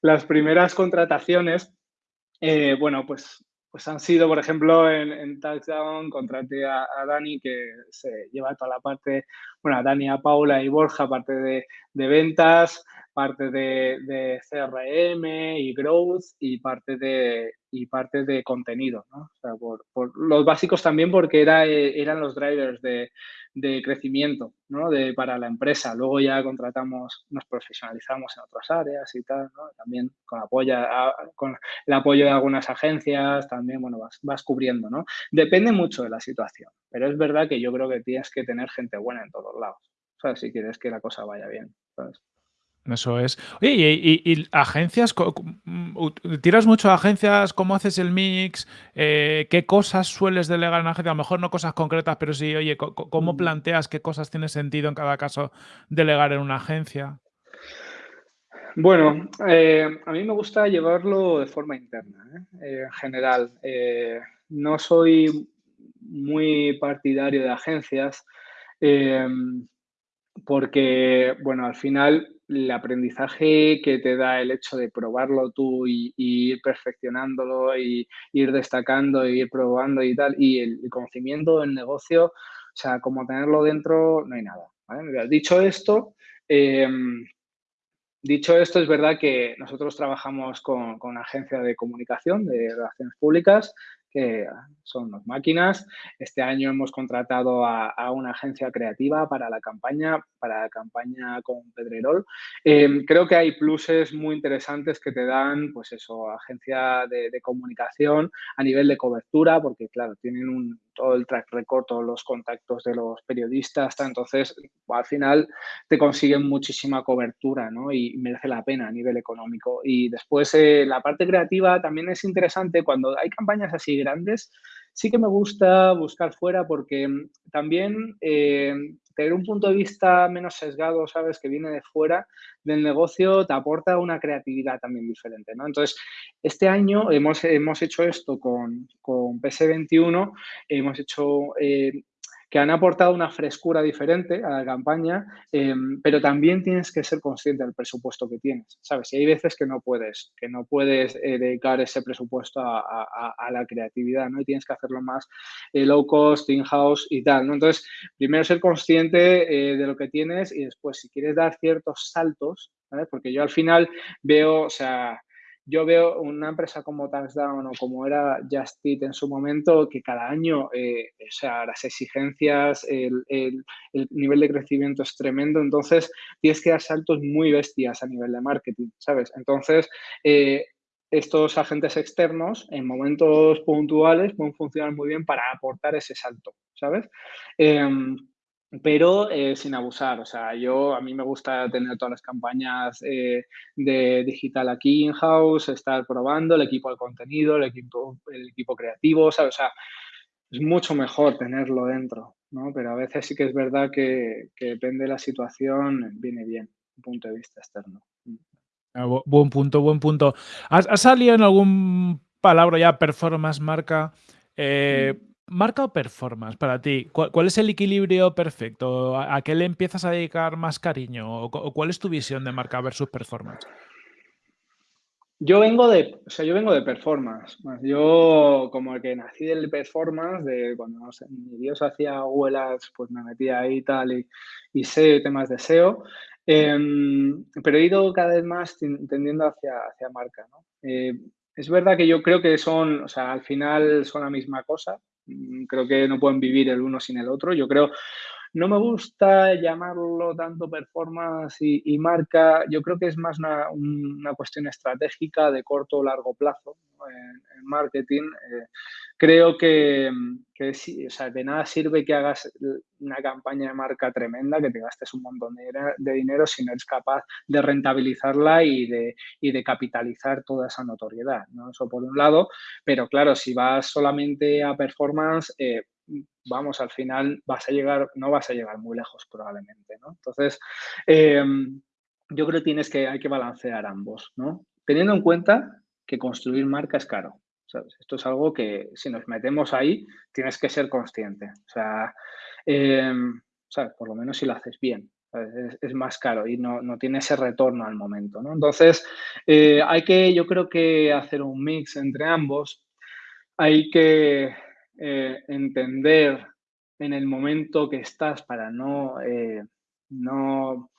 Las primeras contrataciones, eh, bueno, pues pues han sido, por ejemplo, en, en Touchdown, contraté a, Dani, que se lleva toda la parte, bueno, a Dani, a Paula y Borja, parte de, de ventas, parte de, de, CRM y Growth y parte de, y de contenido, ¿no? O sea, por, por los básicos también porque era, eran los drivers de, de crecimiento ¿no? de, para la empresa. Luego ya contratamos, nos profesionalizamos en otras áreas y tal, ¿no? también con, apoyo, con el apoyo de algunas agencias, también bueno, vas, vas cubriendo. ¿no? Depende mucho de la situación, pero es verdad que yo creo que tienes que tener gente buena en todos lados, ¿sabes? si quieres que la cosa vaya bien. ¿Sabes? Eso es. Oye, y, y, y, agencias, ¿tiras mucho a agencias? ¿Cómo haces el mix? Eh, ¿Qué cosas sueles delegar en agencia? A lo mejor no cosas concretas, pero sí, oye, ¿cómo mm. planteas qué cosas tiene sentido en cada caso delegar en una agencia? Bueno, eh, a mí me gusta llevarlo de forma interna, ¿eh? En general. No soy muy partidario de agencias porque, bueno, al final el aprendizaje que te da el hecho de probarlo tú y, ir perfeccionándolo y ir destacando y ir probando y tal, y el, conocimiento del negocio, o sea, como tenerlo dentro, no hay nada. Dicho esto, eh, dicho esto, es verdad que nosotros trabajamos con, con agencia de comunicación, de relaciones públicas, que son las máquinas. Este año hemos contratado a, una agencia creativa para la campaña, para la campaña con Pedrerol. Eh, creo que hay pluses muy interesantes que te dan, pues eso, agencia de, comunicación a nivel de cobertura, porque claro, tienen un, todo el track record, todos los contactos de los periodistas, entonces al final te consiguen muchísima cobertura ¿no? y merece la pena a nivel económico. Y después eh, la parte creativa también es interesante cuando hay campañas así grandes, sí que me gusta buscar fuera porque también eh, tener un punto de vista menos sesgado, ¿sabes? Que viene de fuera del negocio, te aporta una creatividad también diferente, ¿no? Entonces, este año hemos, hemos hecho esto con, con PS21, hemos hecho eh, que han aportado una frescura diferente a la campaña, em, pero también tienes que ser consciente del presupuesto que tienes, ¿sabes? Y hay veces que no puedes, que no puedes eh, dedicar ese presupuesto a, la creatividad, ¿no? Y tienes que hacerlo más eh, low cost, in-house y tal. Entonces, primero ser consciente eh, de lo que tienes y después, si quieres dar ciertos saltos, ¿vale? Porque yo al final veo, o sea, yo veo una empresa como Touchdown o como era Just Eat en su momento, que cada año, eh, o sea, las exigencias, el, nivel de crecimiento es tremendo, entonces tienes que dar saltos muy bestias a nivel de marketing, ¿sabes? Entonces, eh, estos agentes externos en momentos puntuales pueden funcionar muy bien para aportar ese salto, ¿sabes? Em, pero eh, sin abusar. O sea, yo a mí me gusta tener todas las campañas eh, de digital aquí in-house, estar probando el equipo de contenido, el equipo, el equipo creativo, O sea, es mucho mejor tenerlo dentro, ¿no? Pero a veces sí que es verdad que, depende de la situación, viene bien, un punto de vista externo. Ah, buen punto, buen punto. ¿Has, salido en algún palabra ya performance marca? Eh, mm. ¿Marca o performance para ti? ¿Cuál, es el equilibrio perfecto? ¿A, qué le empiezas a dedicar más cariño? ¿O, cuál es tu visión de marca versus performance? Yo vengo de, o sea, yo vengo de performance. Yo, como el que nací del performance, de cuando mi Dios hacía abuelas, pues me metía ahí tal, y, y sé temas de SEO. Em, pero he ido cada vez más tendiendo hacia, hacia marca. ¿no? Eh, es verdad que yo creo que son, o sea, al final son la misma cosa. Mm, creo que no pueden vivir el uno sin el otro. Yo creo, no me gusta llamarlo tanto performance y, marca. Yo creo que es más una, cuestión estratégica de corto o largo plazo en, marketing. Eh, creo que, que o sea, de nada sirve que hagas una campaña de marca tremenda, que te gastes un montón de, dinero si no eres capaz de rentabilizarla y de, y de capitalizar toda esa notoriedad. ¿no? Eso por un lado, pero claro, si vas solamente a performance, eh, vamos, al final vas a llegar, no vas a llegar muy lejos probablemente, ¿no? Entonces, em, yo creo que tienes que, hay que balancear ambos, ¿no? Teniendo en cuenta que construir marca es caro. Esto es algo que si nos metemos ahí, tienes que ser consciente. O sea, em, Por lo menos si lo haces bien. Es, más caro y no, no, tiene ese retorno al momento, ¿no? Entonces, eh, hay que, yo creo que hacer un mix entre ambos. Hay que eh, entender en el momento que estás para no, eh, no,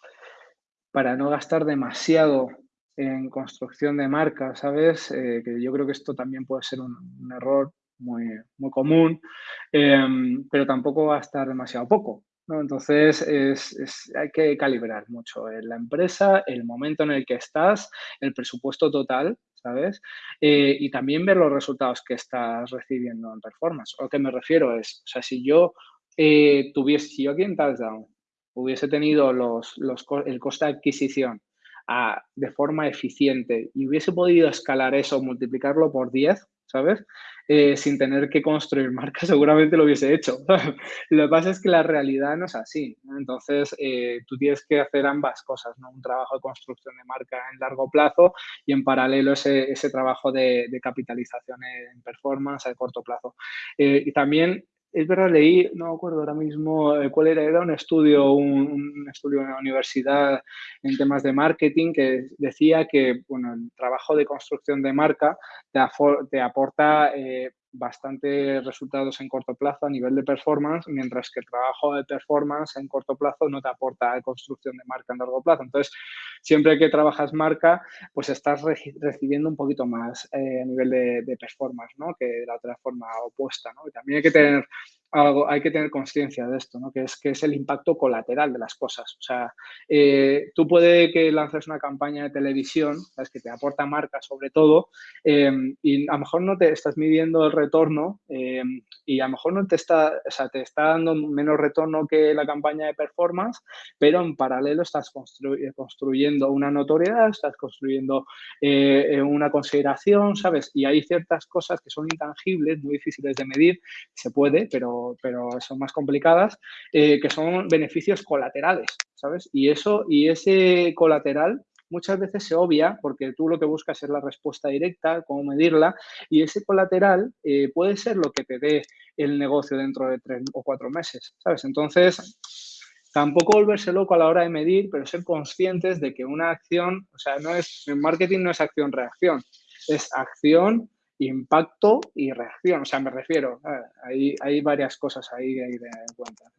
para no gastar demasiado en construcción de marca, ¿sabes? Eh, que yo creo que esto también puede ser un, error muy, muy común, em, pero tampoco gastar demasiado poco. ¿No? Entonces, es, hay que calibrar mucho en la empresa, el momento en el que estás, el presupuesto total ¿sabes? Eh, y también ver los resultados que estás recibiendo en performance. O que me refiero es, o sea, si yo eh, tuviese, yo aquí en Touchdown hubiese tenido los, los, el coste de adquisición a, de forma eficiente y hubiese podido escalar eso, multiplicarlo por 10, ¿sabes? Eh, sin tener que construir marca, seguramente lo hubiese hecho. lo que pasa es que la realidad no es así. Entonces, eh, tú tienes que hacer ambas cosas, ¿no? Un trabajo de construcción de marca en largo plazo y en paralelo ese, ese trabajo de, capitalización en performance a corto plazo. Eh, y también es verdad, leí, no me acuerdo ahora mismo eh, cuál era, era un estudio, un, estudio en la universidad en temas de marketing que decía que bueno, el trabajo de construcción de marca te, aporta eh, bastante resultados en corto plazo a nivel de performance, mientras que el trabajo de performance en corto plazo no te aporta construcción de marca en largo plazo. Entonces, siempre que trabajas marca, pues estás recibiendo un poquito más eh, a nivel de, performance, ¿no? Que de la otra forma opuesta, ¿no? Y también hay que tener algo, hay que tener conciencia de esto, ¿no? que, es, que es el impacto colateral de las cosas. O sea, eh, tú puede que lances una campaña de televisión, ¿sabes? que te aporta marca sobre todo, em, y a lo mejor no te estás midiendo el retorno em, y a lo mejor no te está, o sea, te está dando menos retorno que la campaña de performance, pero en paralelo estás construyendo una notoriedad, estás construyendo eh, una consideración, ¿sabes? Y hay ciertas cosas que son intangibles, muy difíciles de medir, se puede, pero, pero son más complicadas, eh, que son beneficios colaterales, ¿sabes? Y eso, y ese colateral muchas veces se obvia porque tú lo que buscas es la respuesta directa, cómo medirla, y ese colateral eh, puede ser lo que te dé el negocio dentro de tres o cuatro meses, ¿sabes? Entonces, tampoco volverse loco a la hora de medir, pero ser conscientes de que una acción, o sea, no es, en marketing no es acción-reacción, es acción impacto y reacción. O sea, me refiero, hay, hay varias cosas ahí que hay de en cuenta.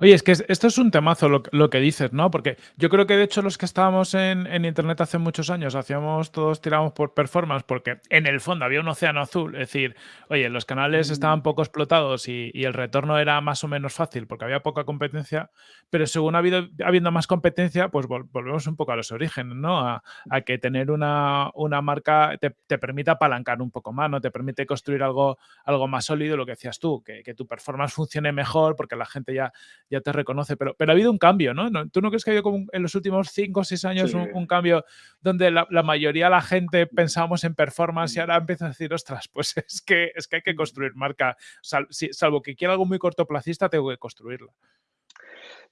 Oye, es que esto es un temazo lo, que dices, ¿no? Porque yo creo que de hecho los que estábamos en, Internet hace muchos años hacíamos, todos tiramos por performance porque en el fondo había un océano azul. Es decir, oye, los canales mm. estaban poco explotados y, el retorno era más o menos fácil porque había poca competencia, pero según ha habido, habiendo más competencia, pues volvemos un poco a los orígenes, ¿no? A, que tener una, marca te, permita apalancar un poco más, ¿no? Te permite construir algo, algo más sólido, lo que decías tú, que, que tu performance funcione mejor porque la gente ya ya te reconoce, pero, pero ha habido un cambio, ¿no? ¿Tú no crees que ha habido como en los últimos cinco o seis años un, cambio donde la, mayoría de la gente pensábamos en performance y ahora empieza a decir, ostras, pues es que, es que hay que construir marca, salvo que quiera algo muy cortoplacista, tengo que construirla.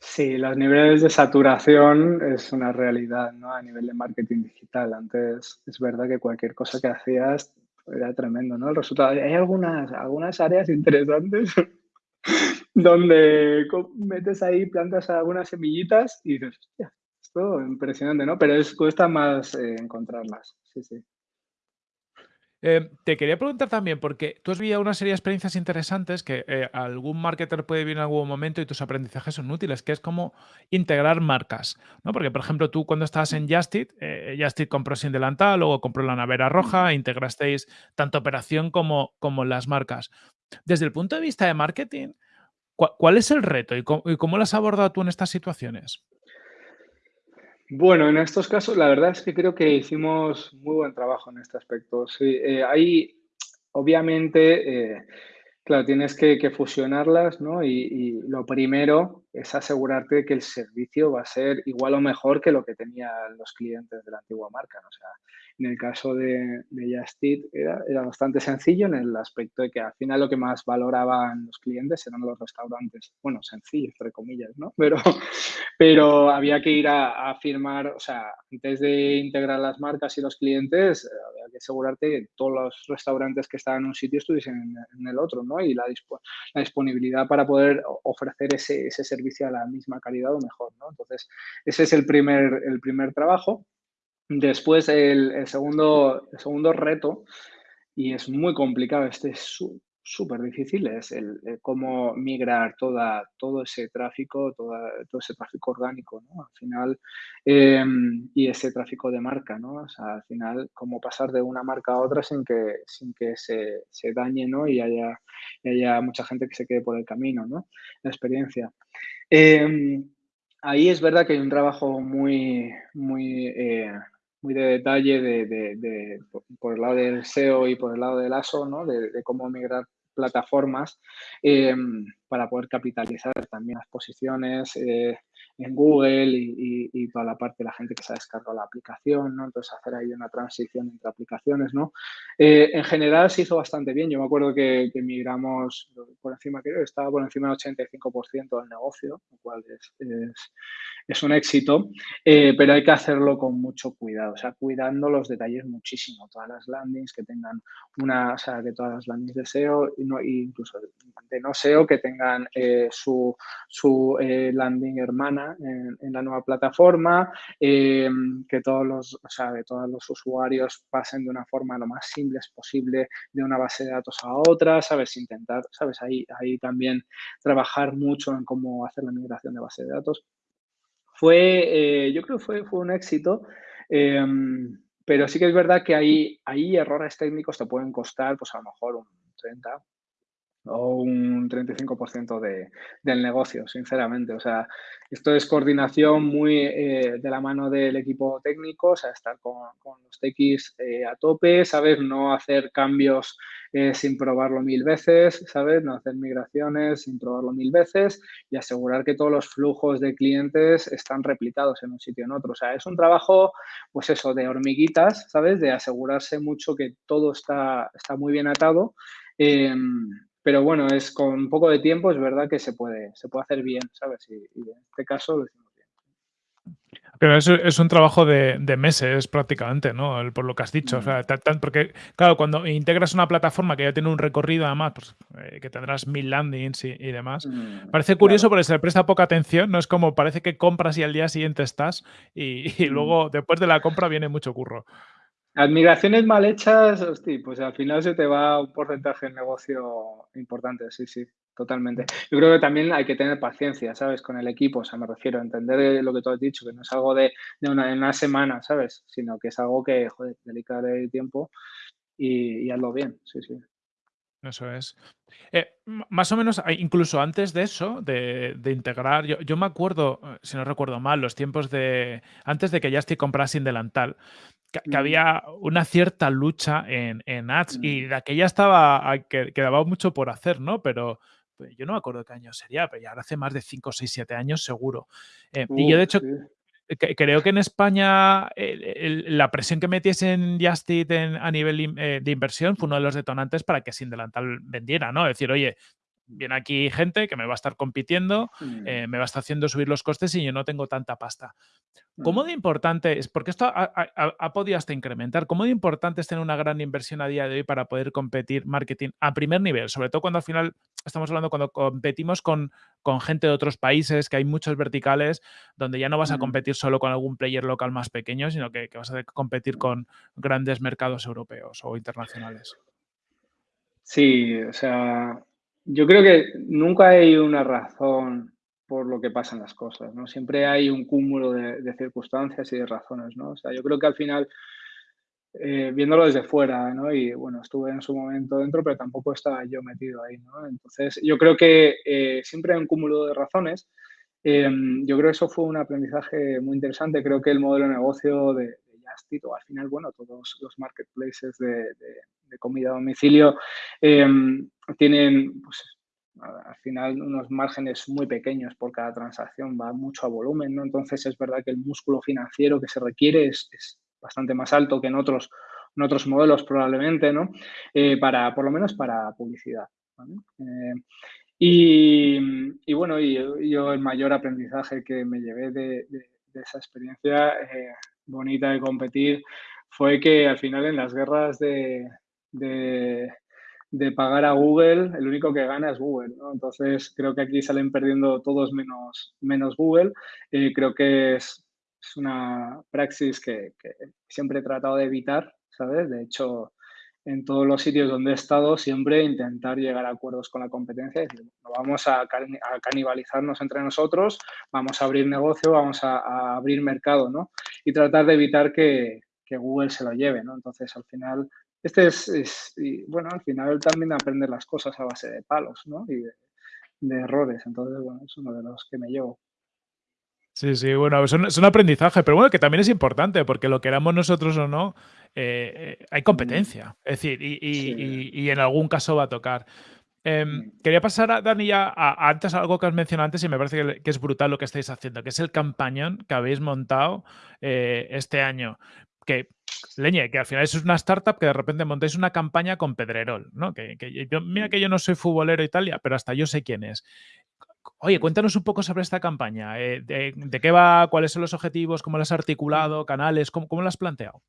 Sí, los niveles de saturación es una realidad, ¿no? A nivel de marketing digital. Antes es verdad que cualquier cosa que hacías era tremendo, ¿no? El resultado. Hay algunas, algunas áreas interesantes donde metes ahí, plantas algunas semillitas y dices, hostia, esto impresionante, ¿no? Pero es, cuesta más eh, encontrarlas, sí, sí. Eh, te quería preguntar también, porque tú has vivido una serie de experiencias interesantes que eh, algún marketer puede vivir en algún momento y tus aprendizajes son útiles, que es como integrar marcas, ¿no? Porque, por ejemplo, tú cuando estabas en Justit, eh, Justit compró Sin Delantal, luego compró la Navera Roja, integrasteis tanto operación como, como las marcas. Desde el punto de vista de marketing, ¿Cuál es el reto y cómo, lo has abordado tú en estas situaciones? Bueno, en estos casos la verdad es que creo que hicimos muy buen trabajo en este aspecto. Sí, eh, hay, obviamente, eh, claro, tienes que, fusionarlas, ¿no? Y, y, lo primero es asegurarte que el servicio va a ser igual o mejor que lo que tenían los clientes de la antigua marca. ¿no? Sea, en el caso de, de Justit era, bastante sencillo en el aspecto de que al final lo que más valoraban los clientes eran los restaurantes. Bueno, sencillo, entre comillas, ¿no? Pero, pero había que ir a, firmar, o sea, antes de integrar las marcas y los clientes, había que asegurarte que todos los restaurantes que estaban en un sitio estuviesen en, el otro, ¿no? Y la, la, disponibilidad para poder ofrecer ese, ese servicio a la misma calidad o mejor, ¿no? Entonces, ese es el primer, el primer trabajo. Después, el, segundo, el segundo reto, y es muy complicado, este es súper difícil, es el, cómo migrar toda, todo ese tráfico, toda, todo ese tráfico orgánico. Al final, em, y ese tráfico de marca, ¿no? Al final, cómo pasar de una marca a otra sin que, sin que se, se dañe, ¿no? Y haya, haya mucha gente que se quede por el camino, ¿no? La experiencia. Em, ahí es verdad que hay un trabajo muy, muy eh, muy de detalle de, por el lado del SEO y por el lado del ASO, ¿no? de, cómo migrar plataformas em, para poder capitalizar también las posiciones eh, en Google y, y, toda la parte de la gente que se ha descargado la aplicación, ¿no? Entonces hacer ahí una transición entre aplicaciones, ¿no? Eh, en general se hizo bastante bien. Yo me acuerdo que, migramos por encima, creo que estaba por encima del 85% del negocio, lo cual es, es, un éxito, eh, pero hay que hacerlo con mucho cuidado, o sea, cuidando los detalles muchísimo. Todas las landings que tengan una, o sea, que todas las landings de SEO, no, incluso de no SEO, que tengan eh, su, su landing hermana en, la nueva plataforma, eh, que todos los, o sea, todos los usuarios pasen de una forma lo más simple posible de una base de datos a otra, ¿sabes? Intentar, ¿sabes? Ahí, ahí también trabajar mucho en cómo hacer la migración de base de datos. Fue, eh, yo creo que fue, fue un éxito. Em, pero sí que es verdad que ahí, ahí errores técnicos te pueden costar, pues a lo mejor un 30, o un 35% de, del negocio, sinceramente. O sea, esto es coordinación muy eh, de la mano del equipo técnico, o sea, estar con, los TX eh, a tope, ¿sabes? No hacer cambios eh, sin probarlo mil veces, ¿sabes? No hacer migraciones sin probarlo mil veces y asegurar que todos los flujos de clientes están replicados en un sitio en otro. O sea, es un trabajo, pues eso, de hormiguitas, ¿sabes? De asegurarse mucho que todo está, está muy bien atado. Em, pero bueno, es con un poco de tiempo, es verdad que se puede, se puede hacer bien, ¿sabes? Y, en este caso lo hicimos bien. Pero es, es un trabajo de, meses prácticamente, ¿no? por lo que has dicho. O sea, mm. porque, claro, cuando integras una plataforma que ya tiene un recorrido, además, pues, eh, que tendrás mil landings y, demás, mm, parece curioso porque se le presta poca atención, ¿no? Es como parece que compras y al día siguiente estás y, y mm. luego después de la compra viene mucho curro. Las migraciones mal hechas, hostia, pues al final se te va un porcentaje de negocio importante, sí, sí, totalmente. Yo creo que también hay que tener paciencia, ¿sabes? Con el equipo, o sea, me refiero a entender lo que tú has dicho, que no es algo de, una, semana, ¿sabes? Sino que es algo que, joder, dedicar el tiempo y, y hazlo bien, sí, sí. Eso es. Eh, más o menos, incluso antes de eso, de, integrar, yo, me acuerdo, eh, si no recuerdo mal, los tiempos de, antes de que ya estoy comprando Delantal, que, que, mm. había una cierta lucha en, en ads y mm. de aquella estaba, que, quedaba mucho por hacer, ¿no? Pero pues, yo no me acuerdo qué año sería, pero ya hace más de 5, 6, 7 años seguro. Eh, y yo de hecho creo que en España la presión que metiesen Justit a nivel eh, de inversión fue uno de los detonantes para que Sin Delantal vendiera, ¿no? Es decir, oye, viene aquí gente que me va a estar compitiendo, mm. eh, me va a estar haciendo subir los costes y yo no tengo tanta pasta. ¿Cómo mm. de importante es? Porque esto ha, podido hasta incrementar. ¿Cómo de importante es tener una gran inversión a día de hoy para poder competir marketing a primer nivel? Sobre todo cuando al final estamos hablando cuando competimos con, con gente de otros países, que hay muchos verticales, donde ya no vas a mm. competir solo con algún player local más pequeño, sino que, que vas a competir con grandes mercados europeos o internacionales. Sí, o sea, yo creo que nunca hay una razón por lo que pasan las cosas, ¿no? Siempre hay un cúmulo de, circunstancias y de razones, ¿no? O sea, yo creo que al final, eh, viéndolo desde fuera, ¿no? Y bueno, estuve en su momento dentro, pero tampoco estaba yo metido ahí, ¿no? Entonces, yo creo que eh, siempre hay un cúmulo de razones. Em, yo creo que eso fue un aprendizaje muy interesante. Creo que el modelo de negocio de, de o al final, bueno, todos los marketplaces de, de comida a domicilio em, tienen pues, al final unos márgenes muy pequeños por cada transacción, va mucho a volumen, ¿no? Entonces es verdad que el músculo financiero que se requiere es, bastante más alto que en otros, en otros modelos probablemente, ¿no? Eh, para, por lo menos para publicidad. Eh, y, bueno, y yo el mayor aprendizaje que me llevé de, esa experiencia eh, bonita de competir fue que al final en las guerras de, pagar a Google, el único que gana es Google. Entonces, creo que aquí salen perdiendo todos menos, menos Google. y creo que es, una praxis que, siempre he tratado de evitar, ¿sabes? De hecho, en todos los sitios donde he estado, siempre intentar llegar a acuerdos con la competencia, no vamos a, canibalizarnos entre nosotros, vamos a abrir negocio, vamos a, abrir mercado, ¿no? Y tratar de evitar que, que, Google se lo lleve, ¿no? Entonces, al final, este es, bueno, al final también aprender las cosas a base de palos, ¿no? Y de, errores. Entonces, bueno, es uno de los que me llevo. Sí, sí, bueno, es un, aprendizaje, pero bueno, que también es importante, porque lo queramos nosotros o no, eh, eh, hay competencia. Es decir, y, en algún caso va a tocar. Em, quería pasar a Dani ya a, antes algo que has mencionado antes y me parece que, es brutal lo que estáis haciendo, que es el campañón que habéis montado eh, este año. Que Leñe, que al final es una startup que de repente montáis una campaña con Pedrerol, ¿no? Que, mira que yo no soy futbolero Italia, pero hasta yo sé quién es. Oye, cuéntanos un poco sobre esta campaña. Eh, de, qué va? ¿Cuáles son los objetivos? ¿Cómo lo has articulado? ¿Canales? ¿Cómo, cómo lo has planteado?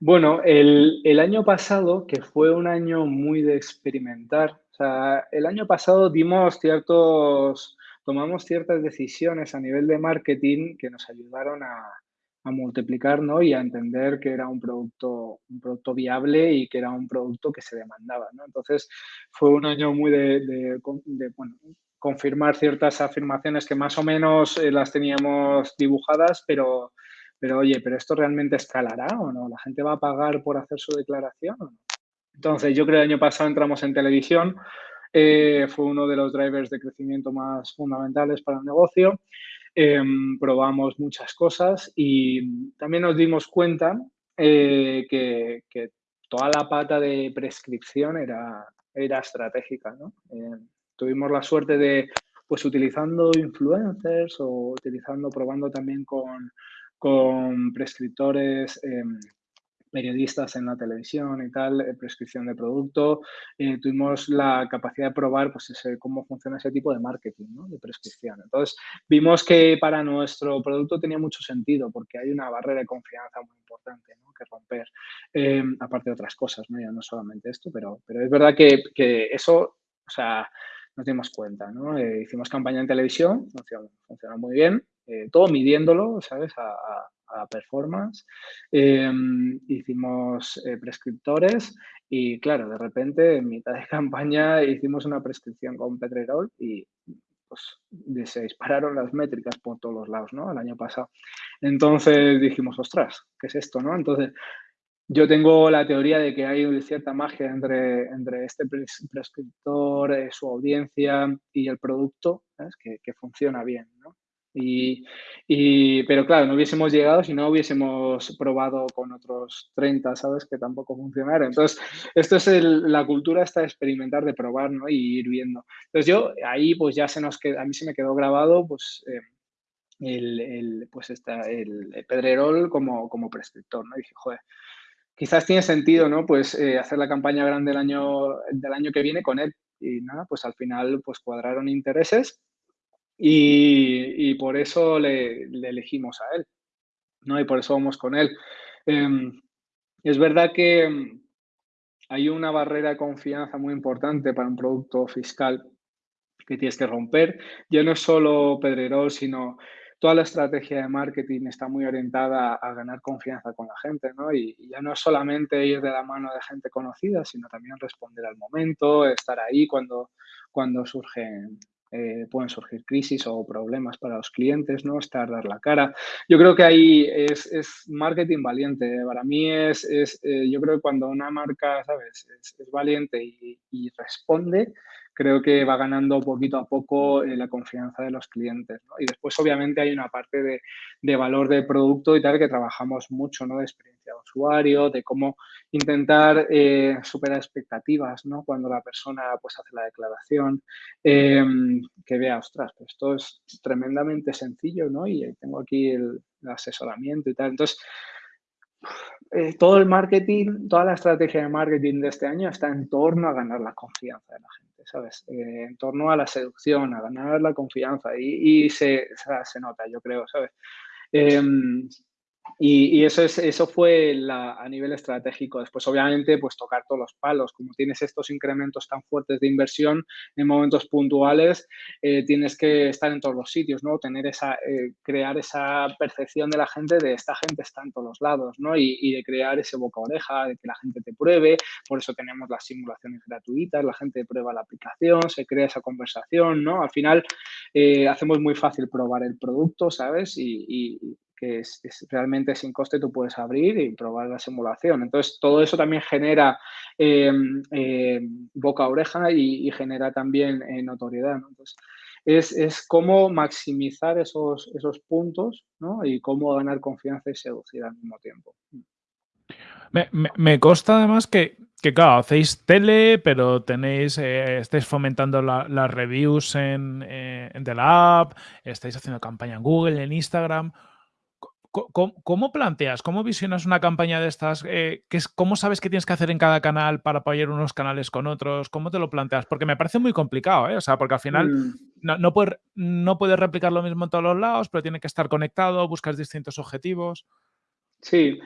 Bueno, el, el, año pasado, que fue un año muy de experimentar, o sea, el año pasado dimos ciertos, tomamos ciertas decisiones a nivel de marketing que nos ayudaron a, a multiplicar y a entender que era un producto, un producto viable y que era un producto que se demandaba. Entonces fue un año muy de, bueno, confirmar ciertas afirmaciones que más o menos eh, las teníamos dibujadas, pero, pero oye, ¿pero esto realmente escalará o no? ¿La gente va a pagar por hacer su declaración? Entonces yo creo que el año pasado entramos en televisión, eh, fue uno de los drivers de crecimiento más fundamentales para el negocio. Em, probamos muchas cosas y también nos dimos cuenta eh, que, toda la pata de prescripción era, era estratégica. ¿no? tuvimos la suerte de, pues utilizando influencers o utilizando, probando también con, con prescriptores em, periodistas en la televisión y tal, eh, prescripción de producto, eh, tuvimos la capacidad de probar pues, cómo funciona ese tipo de marketing, de prescripción. Entonces, vimos que para nuestro producto tenía mucho sentido porque hay una barrera de confianza muy importante que romper, em, aparte de otras cosas, ¿no? ya no solamente esto, pero, pero es verdad que, que eso, o sea, nos dimos cuenta, ¿no? Eh, hicimos campaña en televisión, funcionó, muy bien, todo midiéndolo, ¿sabes? Performance. Em, hicimos eh, prescriptores y claro, de repente en mitad de campaña hicimos una prescripción con Pedrerol y pues se dispararon las métricas por todos los lados, ¿no? El año pasado. Entonces dijimos, ostras, ¿qué es esto, no? Entonces, yo tengo la teoría de que hay cierta magia entre, entre este prescriptor, eh, su audiencia y el producto, Que, que, funciona bien, ¿no? Y, pero claro, no hubiésemos llegado si no hubiésemos probado con otros 30, ¿sabes? Que tampoco funcionaron. Entonces, esto es la cultura esta de experimentar, de probar, ¿no? Y ir viendo. Entonces yo ahí pues ya se nos quedó, a mí se me quedó grabado pues eh, el, el, pues está el Pedrerol como, como prescriptor, ¿no? Y dije, joder, quizás tiene sentido, ¿no? Pues eh, hacer la campaña grande del año, del año que viene con él. Y nada, pues al final pues cuadraron intereses y, por eso le, elegimos a él, ¿no? Y por eso vamos con él. Em, es verdad que em, hay una barrera de confianza muy importante para un producto fiscal que tienes que romper. Ya no es solo Pedrerol, sino toda la estrategia de marketing está muy orientada a ganar confianza con la gente, ¿no? Y, ya no es solamente ir de la mano de gente conocida, sino también responder al momento, estar ahí cuando, cuando surgen eh, pueden surgir crisis o problemas para los clientes, ¿no? Estar, dar la cara. Yo creo que ahí es, marketing valiente. Para mí es, es eh, yo creo que cuando una marca, ¿sabes? Es, valiente y, responde, creo que va ganando poquito a poco eh, la confianza de los clientes. Y después, obviamente, hay una parte de, de, valor de producto y tal que trabajamos mucho, ¿no? De experiencia de usuario, de cómo intentar eh, superar expectativas, ¿no? Cuando la persona pues hace la declaración, em, que vea, ostras, pues esto es tremendamente sencillo, ¿no? Y tengo aquí el, el asesoramiento y tal. Entonces, eh, todo el marketing, toda la estrategia de marketing de este año está en torno a ganar la confianza de la gente, ¿sabes? Eh, en torno a la seducción, a ganar la confianza y, se, se, nota, yo creo, ¿sabes? Em, y, eso, es, eso fue a nivel estratégico. Después, obviamente, pues tocar todos los palos. Como tienes estos incrementos tan fuertes de inversión en momentos puntuales, eh, tienes que estar en todos los sitios, ¿no? Tener esa, eh, crear esa percepción de la gente de esta gente está en todos los lados, ¿no? Y, y, de crear ese boca oreja, de que la gente te pruebe. Por eso tenemos las simulaciones gratuitas, la gente prueba la aplicación, se crea esa conversación, ¿no? Al final, eh, hacemos muy fácil probar el producto, ¿sabes? y, y que es, realmente sin coste tú puedes abrir y probar la simulación. Entonces, todo eso también genera em, em, boca a oreja y, genera también eh, notoriedad. Entonces, es, es, cómo maximizar esos, esos puntos ¿no? y cómo ganar confianza y seducir al mismo tiempo. Me, me, consta además que, que, claro, hacéis tele, pero tenéis, eh, estáis fomentando las reviews en, eh, en, la app, estáis haciendo campaña en Google, en Instagram. ¿Cómo, planteas, cómo visionas una campaña de estas? Eh, es, ¿Cómo sabes qué tienes que hacer en cada canal para apoyar unos canales con otros? ¿Cómo te lo planteas? Porque me parece muy complicado, ¿eh? O sea, porque al final mm. no, no, puedes, no puedes replicar lo mismo en todos los lados, pero tiene que estar conectado, buscas distintos objetivos. Sí,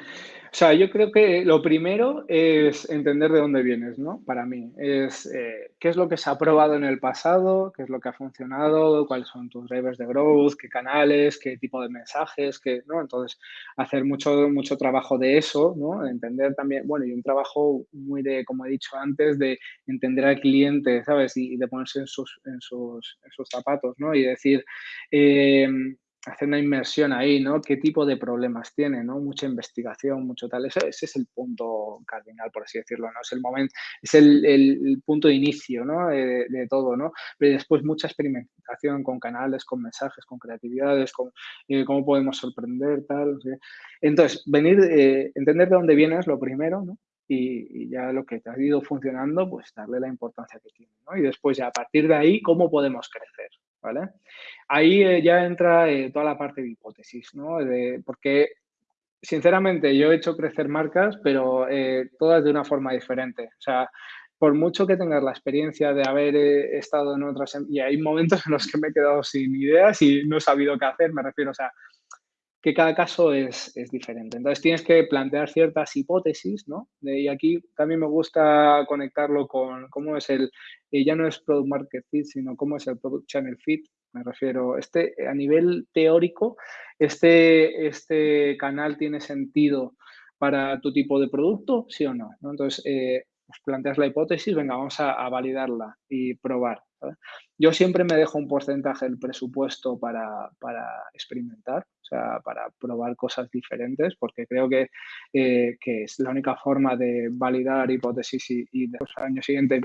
o sea, yo creo que lo primero es entender de dónde vienes, ¿no? Para mí, es eh, qué es lo que se ha probado en el pasado, qué es lo que ha funcionado, cuáles son tus drivers de growth, qué canales, qué tipo de mensajes, qué, ¿no? Entonces, hacer mucho, mucho trabajo de eso, ¿no? Entender también, bueno, y un trabajo muy de, como he dicho antes, de entender al cliente, ¿sabes? Y, de ponerse en sus, en sus, en sus zapatos, ¿no? Y decir, eh, hacer una inmersión ahí, ¿no? ¿Qué tipo de problemas tiene, ¿no? Mucha investigación, mucho tal. ese es el punto cardinal, por así decirlo, ¿no? Es el momento, es el, punto de inicio, ¿no? De, todo, ¿no? Pero después mucha experimentación con canales, con mensajes, con creatividades, con eh, cómo podemos sorprender, tal. Entonces, venir, eh, entender de dónde vienes, lo primero, ¿no? Y, ya lo que te ha ido funcionando, pues darle la importancia que tiene, ¿no? Y después ya a partir de ahí, ¿cómo podemos crecer? ¿Vale? Ahí eh, ya entra eh, toda la parte de hipótesis, ¿no? porque, sinceramente, yo he hecho crecer marcas, pero eh, todas de una forma diferente. O sea, por mucho que tengas la experiencia de haber estado en otras... Em, y hay momentos en los que me he quedado sin ideas y no he sabido qué hacer, me refiero, o sea, que cada caso es, es, diferente. Entonces tienes que plantear ciertas hipótesis, ¿no? y aquí también me gusta conectarlo con cómo es el, ya no es Product Market Fit, sino cómo es el Product Channel Fit. Me refiero, este, a nivel teórico, este, este canal tiene sentido para tu tipo de producto, sí o no. Entonces, eh, pues planteas la hipótesis, venga, vamos a validarla y probar. Yo siempre me dejo un porcentaje del presupuesto para, experimentar, o sea, para probar cosas diferentes, porque creo que, eh, que es la única forma de validar hipótesis y, y después al año siguiente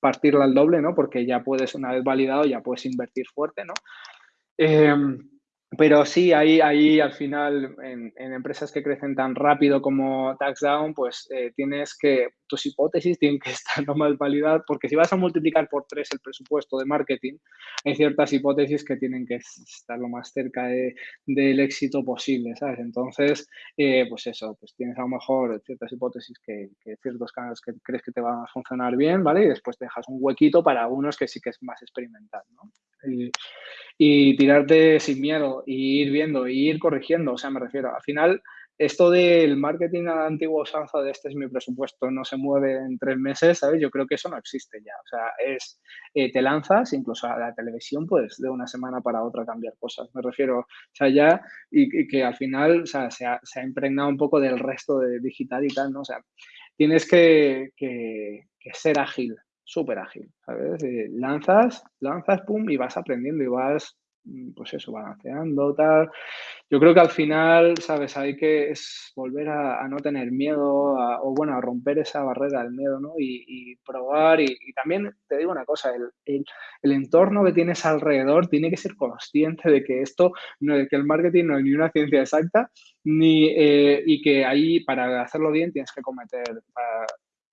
partirla al doble, ¿no? Porque ya puedes, una vez validado, ya puedes invertir fuerte, ¿no? Em, pero sí, ahí, ahí al final, en, empresas que crecen tan rápido como TaxDown, pues eh, tienes que, tus hipótesis tienen que estar lo más validadas, porque si vas a multiplicar por tres el presupuesto de marketing, hay ciertas hipótesis que tienen que estar lo más cerca del éxito posible, ¿sabes? Entonces, eh, pues eso, pues tienes a lo mejor ciertas hipótesis que, ciertos canales que crees que te van a funcionar bien, ¿vale? Y después dejas un huequito para unos que sí que es más experimental, ¿no? y tirarte sin miedo y ir viendo y ir corrigiendo. O sea, me refiero, al final, esto del marketing a la antigua usanza de este es mi presupuesto, no se mueve en tres meses, ¿sabes? Yo creo que eso no existe ya. O sea, es, eh, te lanzas, incluso a la televisión, pues de una semana para otra cambiar cosas. Me refiero, o sea, ya, y, que al final, o sea, se ha, se ha, impregnado un poco del resto de digital y tal, ¿no? O sea, tienes que, ser ágil, súper ágil, ¿sabes? Eh, lanzas, lanzas, pum, y vas aprendiendo y vas, pues eso, balanceando, tal. Yo creo que al final, ¿sabes? Hay que volver a, no tener miedo, o bueno, a romper esa barrera del miedo, ¿no? Y, probar, y, también te digo una cosa, el, el, entorno que tienes alrededor tiene que ser consciente de que esto, no, de que el marketing no es ni una ciencia exacta, ni, eh, y que ahí para hacerlo bien tienes que cometer,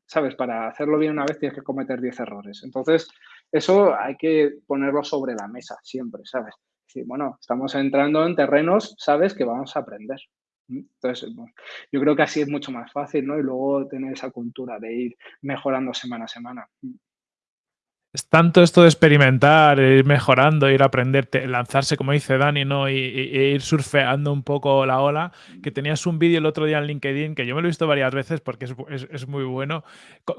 ¿sabes? Para hacerlo bien una vez tienes que cometer 10 errores. Entonces, eso hay que ponerlo sobre la mesa siempre, ¿sabes? Sí, bueno, estamos entrando en terrenos, ¿sabes? Que vamos a aprender. Entonces, yo creo que así es mucho más fácil, ¿no? Y luego tener esa cultura de ir mejorando semana a semana. Es tanto esto de experimentar, ir mejorando, ir a aprender, lanzarse, como dice Dani, ¿no? Y, ir surfeando un poco la ola, que tenías un vídeo el otro día en LinkedIn, que yo me lo he visto varias veces porque es, muy bueno,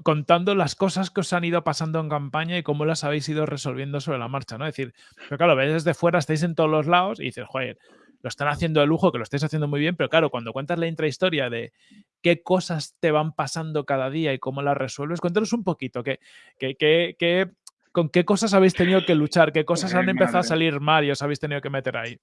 contando las cosas que os han ido pasando en campaña y cómo las habéis ido resolviendo sobre la marcha, ¿no? Es decir, pero claro, ves desde fuera, estáis en todos los lados y dices, joder, lo están haciendo de lujo, que lo estáis haciendo muy bien, pero claro, cuando cuentas la intrahistoria de qué cosas te van pasando cada día y cómo las resuelves, cuéntanos un poquito, qué, qué, qué ¿Con qué cosas habéis tenido que luchar? ¿Qué cosas han empezado a salir mal y os habéis tenido que meter ahí?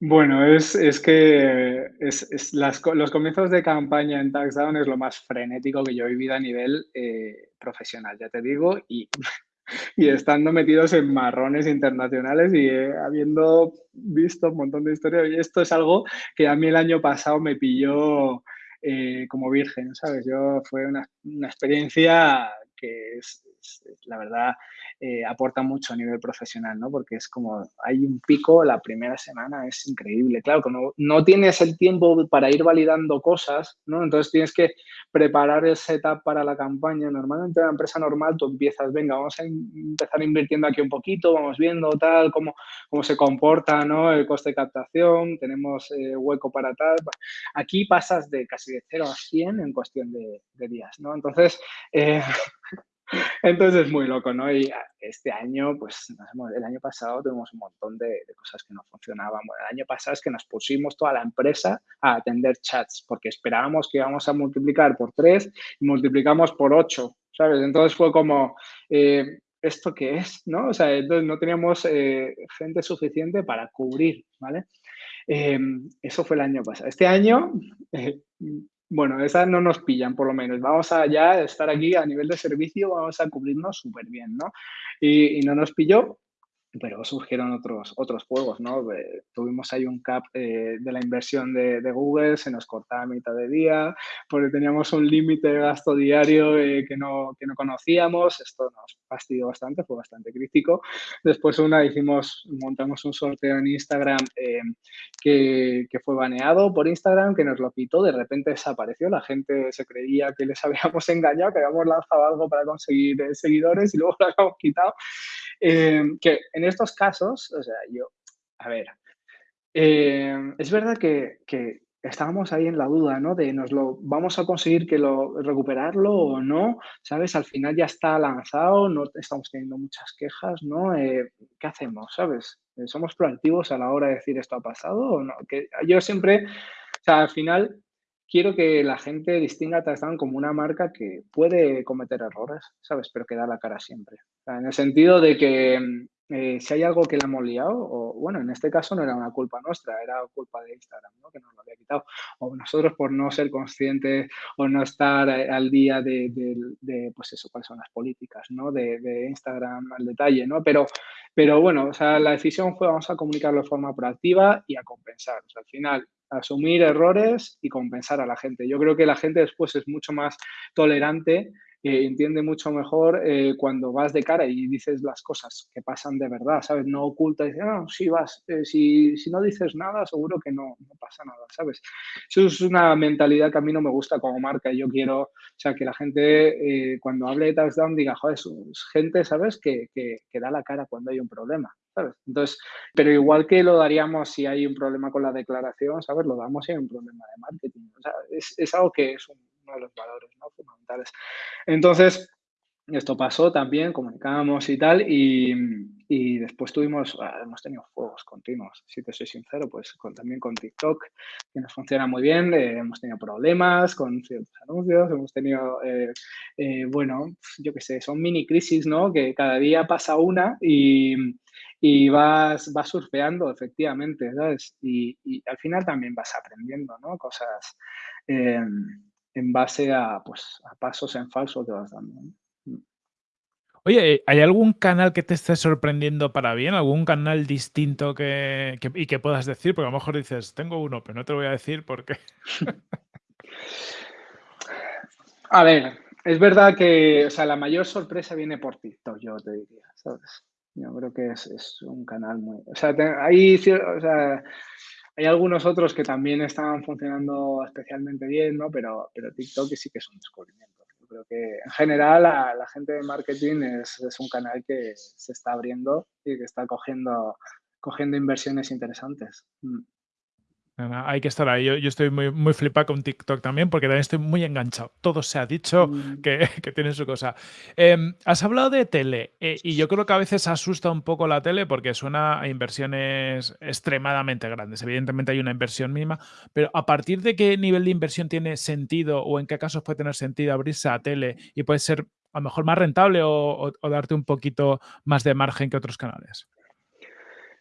Bueno, es, que es, los comienzos de campaña en TaxDown es lo más frenético que yo he vivido a nivel eh, profesional, ya te digo, y, y, estando metidos en marrones internacionales y eh, habiendo visto un montón de historias. Y esto es algo que a mí el año pasado me pilló eh, como virgen, ¿sabes? Yo fue una, una experiencia que es, la verdad eh, aporta mucho a nivel profesional, ¿no? Porque es como, hay un pico, la primera semana es increíble. Claro, como no tienes el tiempo para ir validando cosas, ¿no? Entonces tienes que preparar el setup para la campaña. Normalmente en una empresa normal tú empiezas, venga, vamos a empezar invirtiendo aquí un poquito, vamos viendo tal, cómo, cómo se comporta, ¿no? El coste de captación, tenemos eh, hueco para tal. Aquí pasas de casi de 0 a 100 en cuestión de, días, ¿no? Entonces, eh, entonces es muy loco, ¿no? Y ah, este año, pues el año pasado tuvimos un montón de, cosas que no funcionaban. Bueno, el año pasado es que nos pusimos toda la empresa a atender chats porque esperábamos que íbamos a multiplicar por tres y multiplicamos por ocho, ¿sabes? Entonces fue como, eh, ¿esto qué es? ¿No? O sea, entonces no teníamos eh, gente suficiente para cubrir, ¿vale? Em, eso fue el año pasado. Este año, eh, bueno, esa no nos pillan por lo menos. Vamos a ya estar aquí a nivel de servicio, vamos a cubrirnos súper bien, ¿no? Y, y, no nos pilló pero surgieron otros, otros juegos, ¿no? tuvimos ahí un cap eh, de la inversión de, Google, se nos cortaba a mitad de día, porque teníamos un límite de gasto diario eh, que, no, que no conocíamos, esto nos fastidió bastante, fue bastante crítico. Después una hicimos, montamos un sorteo en Instagram eh, que, que, fue baneado por Instagram, que nos lo quitó, de repente desapareció, la gente se creía que les habíamos engañado, que habíamos lanzado algo para conseguir seguidores y luego lo habíamos quitado. que en estos casos, o sea, yo, a ver, eh, es verdad que, estábamos ahí en la duda, ¿no? De nos lo vamos a conseguir que lo recuperarlo o no, ¿sabes? Al final ya está lanzado, no estamos teniendo muchas quejas, ¿no? Eh, ¿Qué hacemos, sabes? ¿Somos proactivos a la hora de decir esto ha pasado o no? Que yo siempre, o sea, al final quiero que la gente distinga a como una marca que puede cometer errores, ¿sabes? Pero que da la cara siempre. en el sentido de que eh, si hay algo que le hemos liado, o bueno, en este caso no era una culpa nuestra, era culpa de Instagram, ¿no? que nos lo había quitado, o nosotros por no ser conscientes o no estar eh, al día de, de, pues eso, cuáles son las políticas, ¿no? De, de, Instagram al detalle, ¿no? Pero, pero bueno, o sea, la decisión fue vamos a comunicarlo de forma proactiva y a compensar. O sea, al final, asumir errores y compensar a la gente. Yo creo que la gente después es mucho más tolerante entiende mucho mejor eh, cuando vas de cara y dices las cosas que pasan de verdad, ¿sabes? No oculta y dices, no, sí vas, eh, si, si, no dices nada, seguro que no, no, pasa nada, ¿sabes? Eso es una mentalidad que a mí no me gusta como marca yo quiero, o sea, que la gente eh, cuando hable de touchdown diga, joder, es gente, ¿sabes? Que, que, que da la cara cuando hay un problema. ¿sabes? Entonces, pero igual que lo daríamos si hay un problema con la declaración, ¿sabes? Lo damos si hay un problema de marketing. O sea, es, es algo que es un, uno de los valores fundamentales. Entonces, esto pasó también, comunicábamos y tal, y, y después tuvimos, ah, hemos tenido juegos continuos, si te soy sincero, pues también con TikTok, que nos funciona muy bien, eh, hemos tenido problemas con ciertos anuncios, hemos tenido, eh, eh, bueno, yo qué sé, son mini crisis, ¿no? Que cada día pasa una y, y vas, vas surfeando, efectivamente, ¿sabes? Y, y, al final también vas aprendiendo, ¿no? Cosas en base a, pues, a pasos en falso que vas dando. Oye, ¿hay algún canal que te esté sorprendiendo para bien? ¿Algún canal distinto que, que, y que puedas decir? Porque a lo mejor dices, tengo uno, pero no te lo voy a decir porque... a ver, es verdad que o sea, la mayor sorpresa viene por TikTok, yo te diría, ¿sabes? Yo creo que es, es un canal muy... O sea, te, hay, o sea, hay algunos otros que también están funcionando especialmente bien, ¿no? Pero, pero TikTok sí que es un descubrimiento. Yo creo que en general la, gente de marketing es, es, un canal que se está abriendo y que está cogiendo, cogiendo inversiones interesantes. Mm. Hay que estar ahí. Yo, yo estoy muy, muy flipado con TikTok también porque también estoy muy enganchado. Todo se ha dicho mm. que, que, tiene su cosa. Eh, has hablado de tele eh, y yo creo que a veces asusta un poco la tele porque suena a inversiones extremadamente grandes. Evidentemente hay una inversión mínima, pero ¿a partir de qué nivel de inversión tiene sentido o en qué casos puede tener sentido abrirse a tele y puede ser a lo mejor más rentable o, o, o darte un poquito más de margen que otros canales?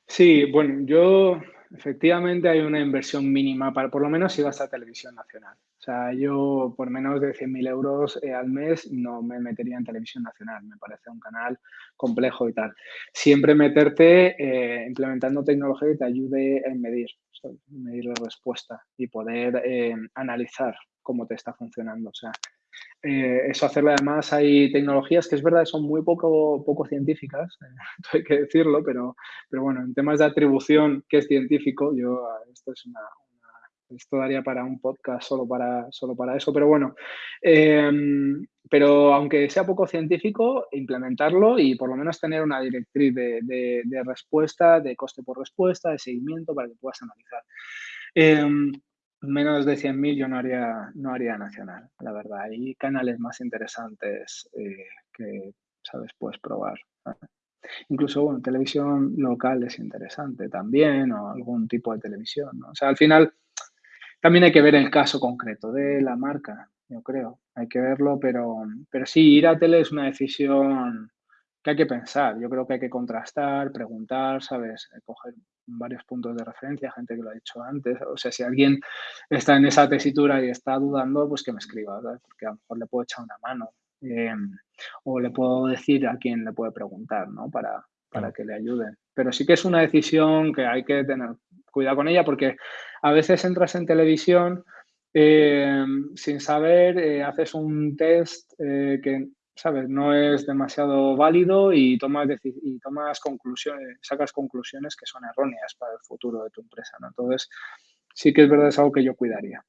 Sí, bueno, yo efectivamente hay una inversión mínima, para, por lo menos si vas a televisión nacional. O sea, yo por menos de 100.000 euros eh, al mes no me metería en televisión nacional, me parece un canal complejo y tal. Siempre meterte eh, implementando tecnología que te ayude a medir, medir la respuesta y poder eh, analizar cómo te está funcionando. O sea, eh, eso hacerlo además hay tecnologías que es verdad son muy poco, poco científicas, hay que decirlo, pero, pero bueno, en temas de atribución que es científico, yo esto es una, esto daría para un podcast solo para, solo para eso, pero bueno, eh, pero aunque sea poco científico, implementarlo y por lo menos tener una directriz de, de, de respuesta, de coste por respuesta, de seguimiento para que puedas analizar. Menos de 100.000 yo no haría, no haría nacional, la verdad. Hay canales más interesantes eh, que, ¿sabes? Puedes probar. Incluso, bueno, televisión local es interesante también, o algún tipo de televisión, ¿no? O sea, al final también hay que ver el caso concreto de la marca, yo creo. Hay que verlo, pero, pero sí, ir a tele es una decisión que hay que pensar. Yo creo que hay que contrastar, preguntar, ¿sabes? Eh, coger varios puntos de referencia, gente que lo ha dicho antes. O sea, si alguien está en esa tesitura y está dudando, pues que me escriba, porque a lo mejor le puedo echar una mano. Em, o le puedo decir a quién le puede preguntar, ¿no? Para, para que le ayude. Pero sí que es una decisión que hay que tener cuidado con ella porque a veces entras en televisión em, sin saber, eh, haces un test eh, que ¿sabes? No es demasiado válido y tomas, y tomas conclusiones, sacas conclusiones que son erróneas para el futuro de tu empresa, ¿no? Entonces, sí que es verdad, es algo que yo cuidaría.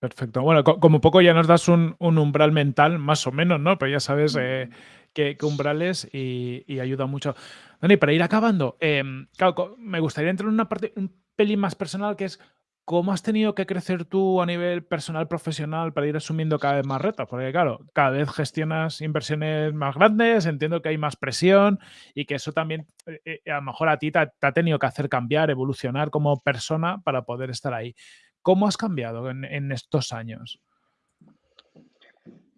Perfecto. Bueno, como poco ya nos das un, umbral mental, más o menos, ¿no? Pero ya sabes eh, qué, umbrales y, ayuda mucho. Dani, para ir acabando, em, claro, me gustaría entrar en una parte un pelín más personal que es ¿Cómo has tenido que crecer tú a nivel personal, profesional, para ir asumiendo cada vez más retos? Porque claro, cada vez gestionas inversiones más grandes, entiendo que hay más presión y que eso también eh, eh, a lo mejor a ti te ha, tenido que hacer cambiar, evolucionar como persona para poder estar ahí. ¿Cómo has cambiado en, estos años?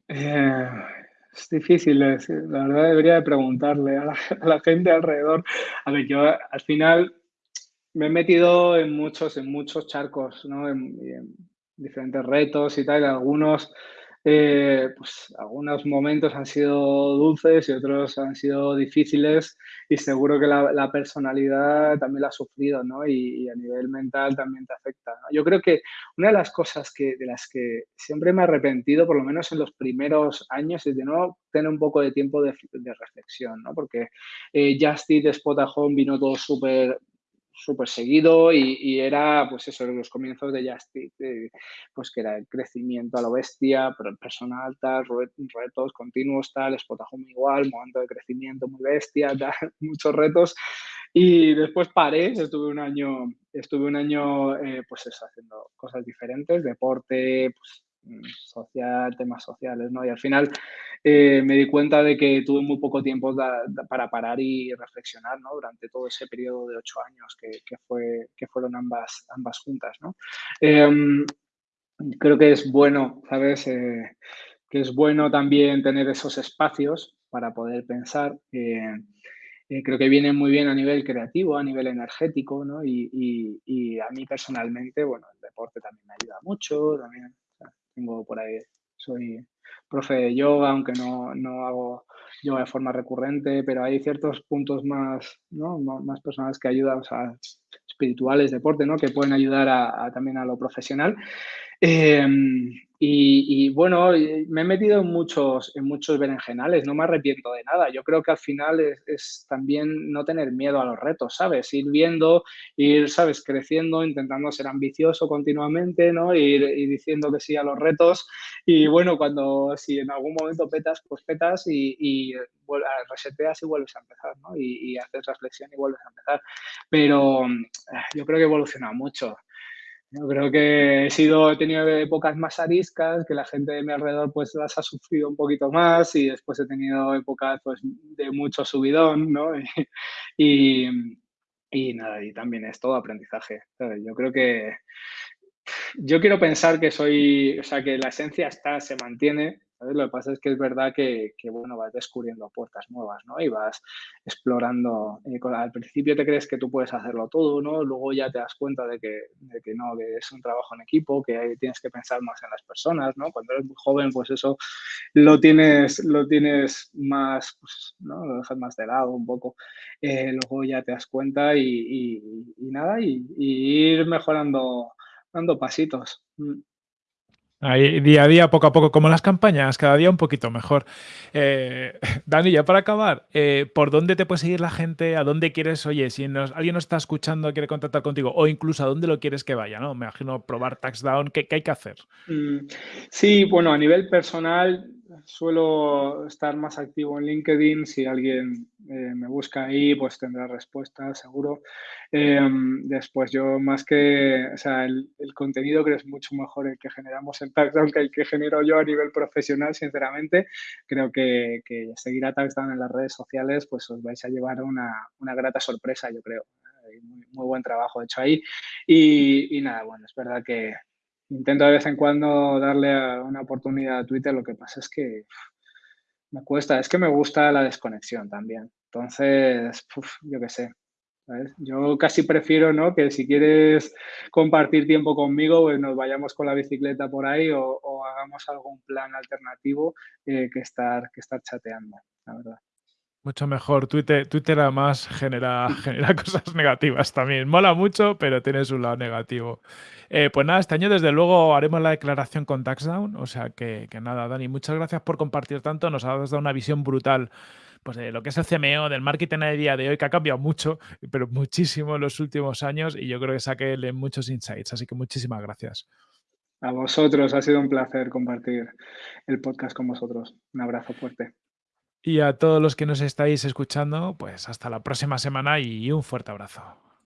Eh, es difícil, la verdad debería preguntarle a la, a la gente alrededor. A ver, yo al final me he metido en muchos, en muchos charcos, ¿no? En, diferentes retos y tal. Algunos, eh, pues, algunos momentos han sido dulces y otros han sido difíciles y seguro que la, personalidad también la ha sufrido, ¿no? Y, a nivel mental también te afecta. Yo creo que una de las cosas que, de las que siempre me he arrepentido, por lo menos en los primeros años, es de no tener un poco de tiempo de, reflexión, ¿no? Porque eh, Just Spot Home vino todo súper súper seguido y, era, pues eso, los comienzos de Justic, pues que era el crecimiento a lo bestia, pero personal, tal, retos continuos, tal, Spotahome igual, momento de crecimiento muy bestia, muchos retos. Y después paré, estuve un año, estuve un año, eh, pues eso, haciendo cosas diferentes, deporte, pues social, temas sociales, ¿no? Y al final eh, me di cuenta de que tuve muy poco tiempo para parar y reflexionar, ¿no? Durante todo ese periodo de ocho años que, fue, que fueron ambas, ambas juntas, ¿no? Em, creo que es bueno, ¿sabes? Eh, que es bueno también tener esos espacios para poder pensar. Eh, creo que viene muy bien a nivel creativo, a nivel energético, ¿no? Y, y, y, a mí personalmente, bueno, el deporte también me ayuda mucho, también tengo por ahí, soy profe de yoga, aunque no, no hago yoga de forma recurrente, pero hay ciertos puntos más, ¿no? más personales que ayudan, o sea, espirituales, deporte, ¿no? que pueden ayudar a, también a lo profesional. Em, y, bueno, me he metido en muchos, en muchos berenjenales, no me arrepiento de nada. Yo creo que al final es, también no tener miedo a los retos, ¿sabes? Ir viendo, ir, ¿sabes? Creciendo, intentando ser ambicioso continuamente, ¿no? Ir, diciendo que sí a los retos. Y bueno, cuando, si en algún momento petas, pues petas y, y reseteas y vuelves a empezar, ¿no? Y, y haces reflexión y vuelves a empezar. Pero eh, yo creo que he evolucionado mucho. Yo creo que he sido, he tenido épocas más ariscas, que la gente de mi alrededor pues las ha sufrido un poquito más y después he tenido épocas pues de mucho subidón, ¿no? Y, y, nada, y también es todo aprendizaje. Yo creo que yo quiero pensar que soy, o sea, que la esencia está, se mantiene, lo que pasa es que es verdad que, bueno, vas descubriendo puertas nuevas, ¿no? Y vas explorando. Eh, al principio te crees que tú puedes hacerlo todo, ¿no? Luego ya te das cuenta de que, que no, que es un trabajo en equipo, que tienes que pensar más en las personas, ¿no? Cuando eres muy joven, pues eso lo tienes, lo tienes más, pues, ¿no? Lo dejas más de lado un poco. Eh, luego ya te das cuenta y, nada, y, ir mejorando, dando pasitos. Ahí, día a día, poco a poco, como las campañas, cada día un poquito mejor. Eh, Dani, ya para acabar, eh, ¿por dónde te puede seguir la gente? ¿A dónde quieres? Oye, si alguien nos está escuchando, quiere contactar contigo, o incluso a dónde lo quieres que vaya, ¿no? Me imagino probar Taxdown, ¿qué, qué hay que hacer? Mm, sí, bueno, a nivel personal, suelo estar más activo en LinkedIn. Si alguien eh, me busca ahí, pues tendrá respuesta, seguro. Em, después, yo más que, o sea, el, contenido creo que es mucho mejor el que generamos en Taxdown que el que genero yo a nivel profesional, sinceramente. Creo que, seguir a Taxdown en las redes sociales, pues os vais a llevar una, una grata sorpresa, yo creo. Muy, buen trabajo hecho ahí. Y nada, bueno, es verdad que, intento de vez en cuando darle una oportunidad a Twitter, lo que pasa es que Me cuesta, es que me gusta la desconexión también. Entonces, yo qué sé. Yo casi prefiero, ¿no? Que si quieres compartir tiempo conmigo, pues nos vayamos con la bicicleta por ahí o, o hagamos algún plan alternativo eh, que estar, que estar chateando, la verdad. Mucho mejor. Twitter, Twitter además genera, genera cosas negativas también. Mola mucho, pero tiene su lado negativo. Eh, pues nada, este año desde luego haremos la declaración con Taxdown. O sea que, que nada, Dani, muchas gracias por compartir tanto. Nos has dado una visión brutal pues, de lo que es el CMO, del marketing a día de hoy, que ha cambiado mucho, pero muchísimo en los últimos años. Y yo creo que saqué muchos insights. Así que muchísimas gracias. A vosotros, ha sido un placer compartir el podcast con vosotros. Un abrazo fuerte. Y a todos los que nos estáis escuchando, pues hasta la próxima semana y un fuerte abrazo.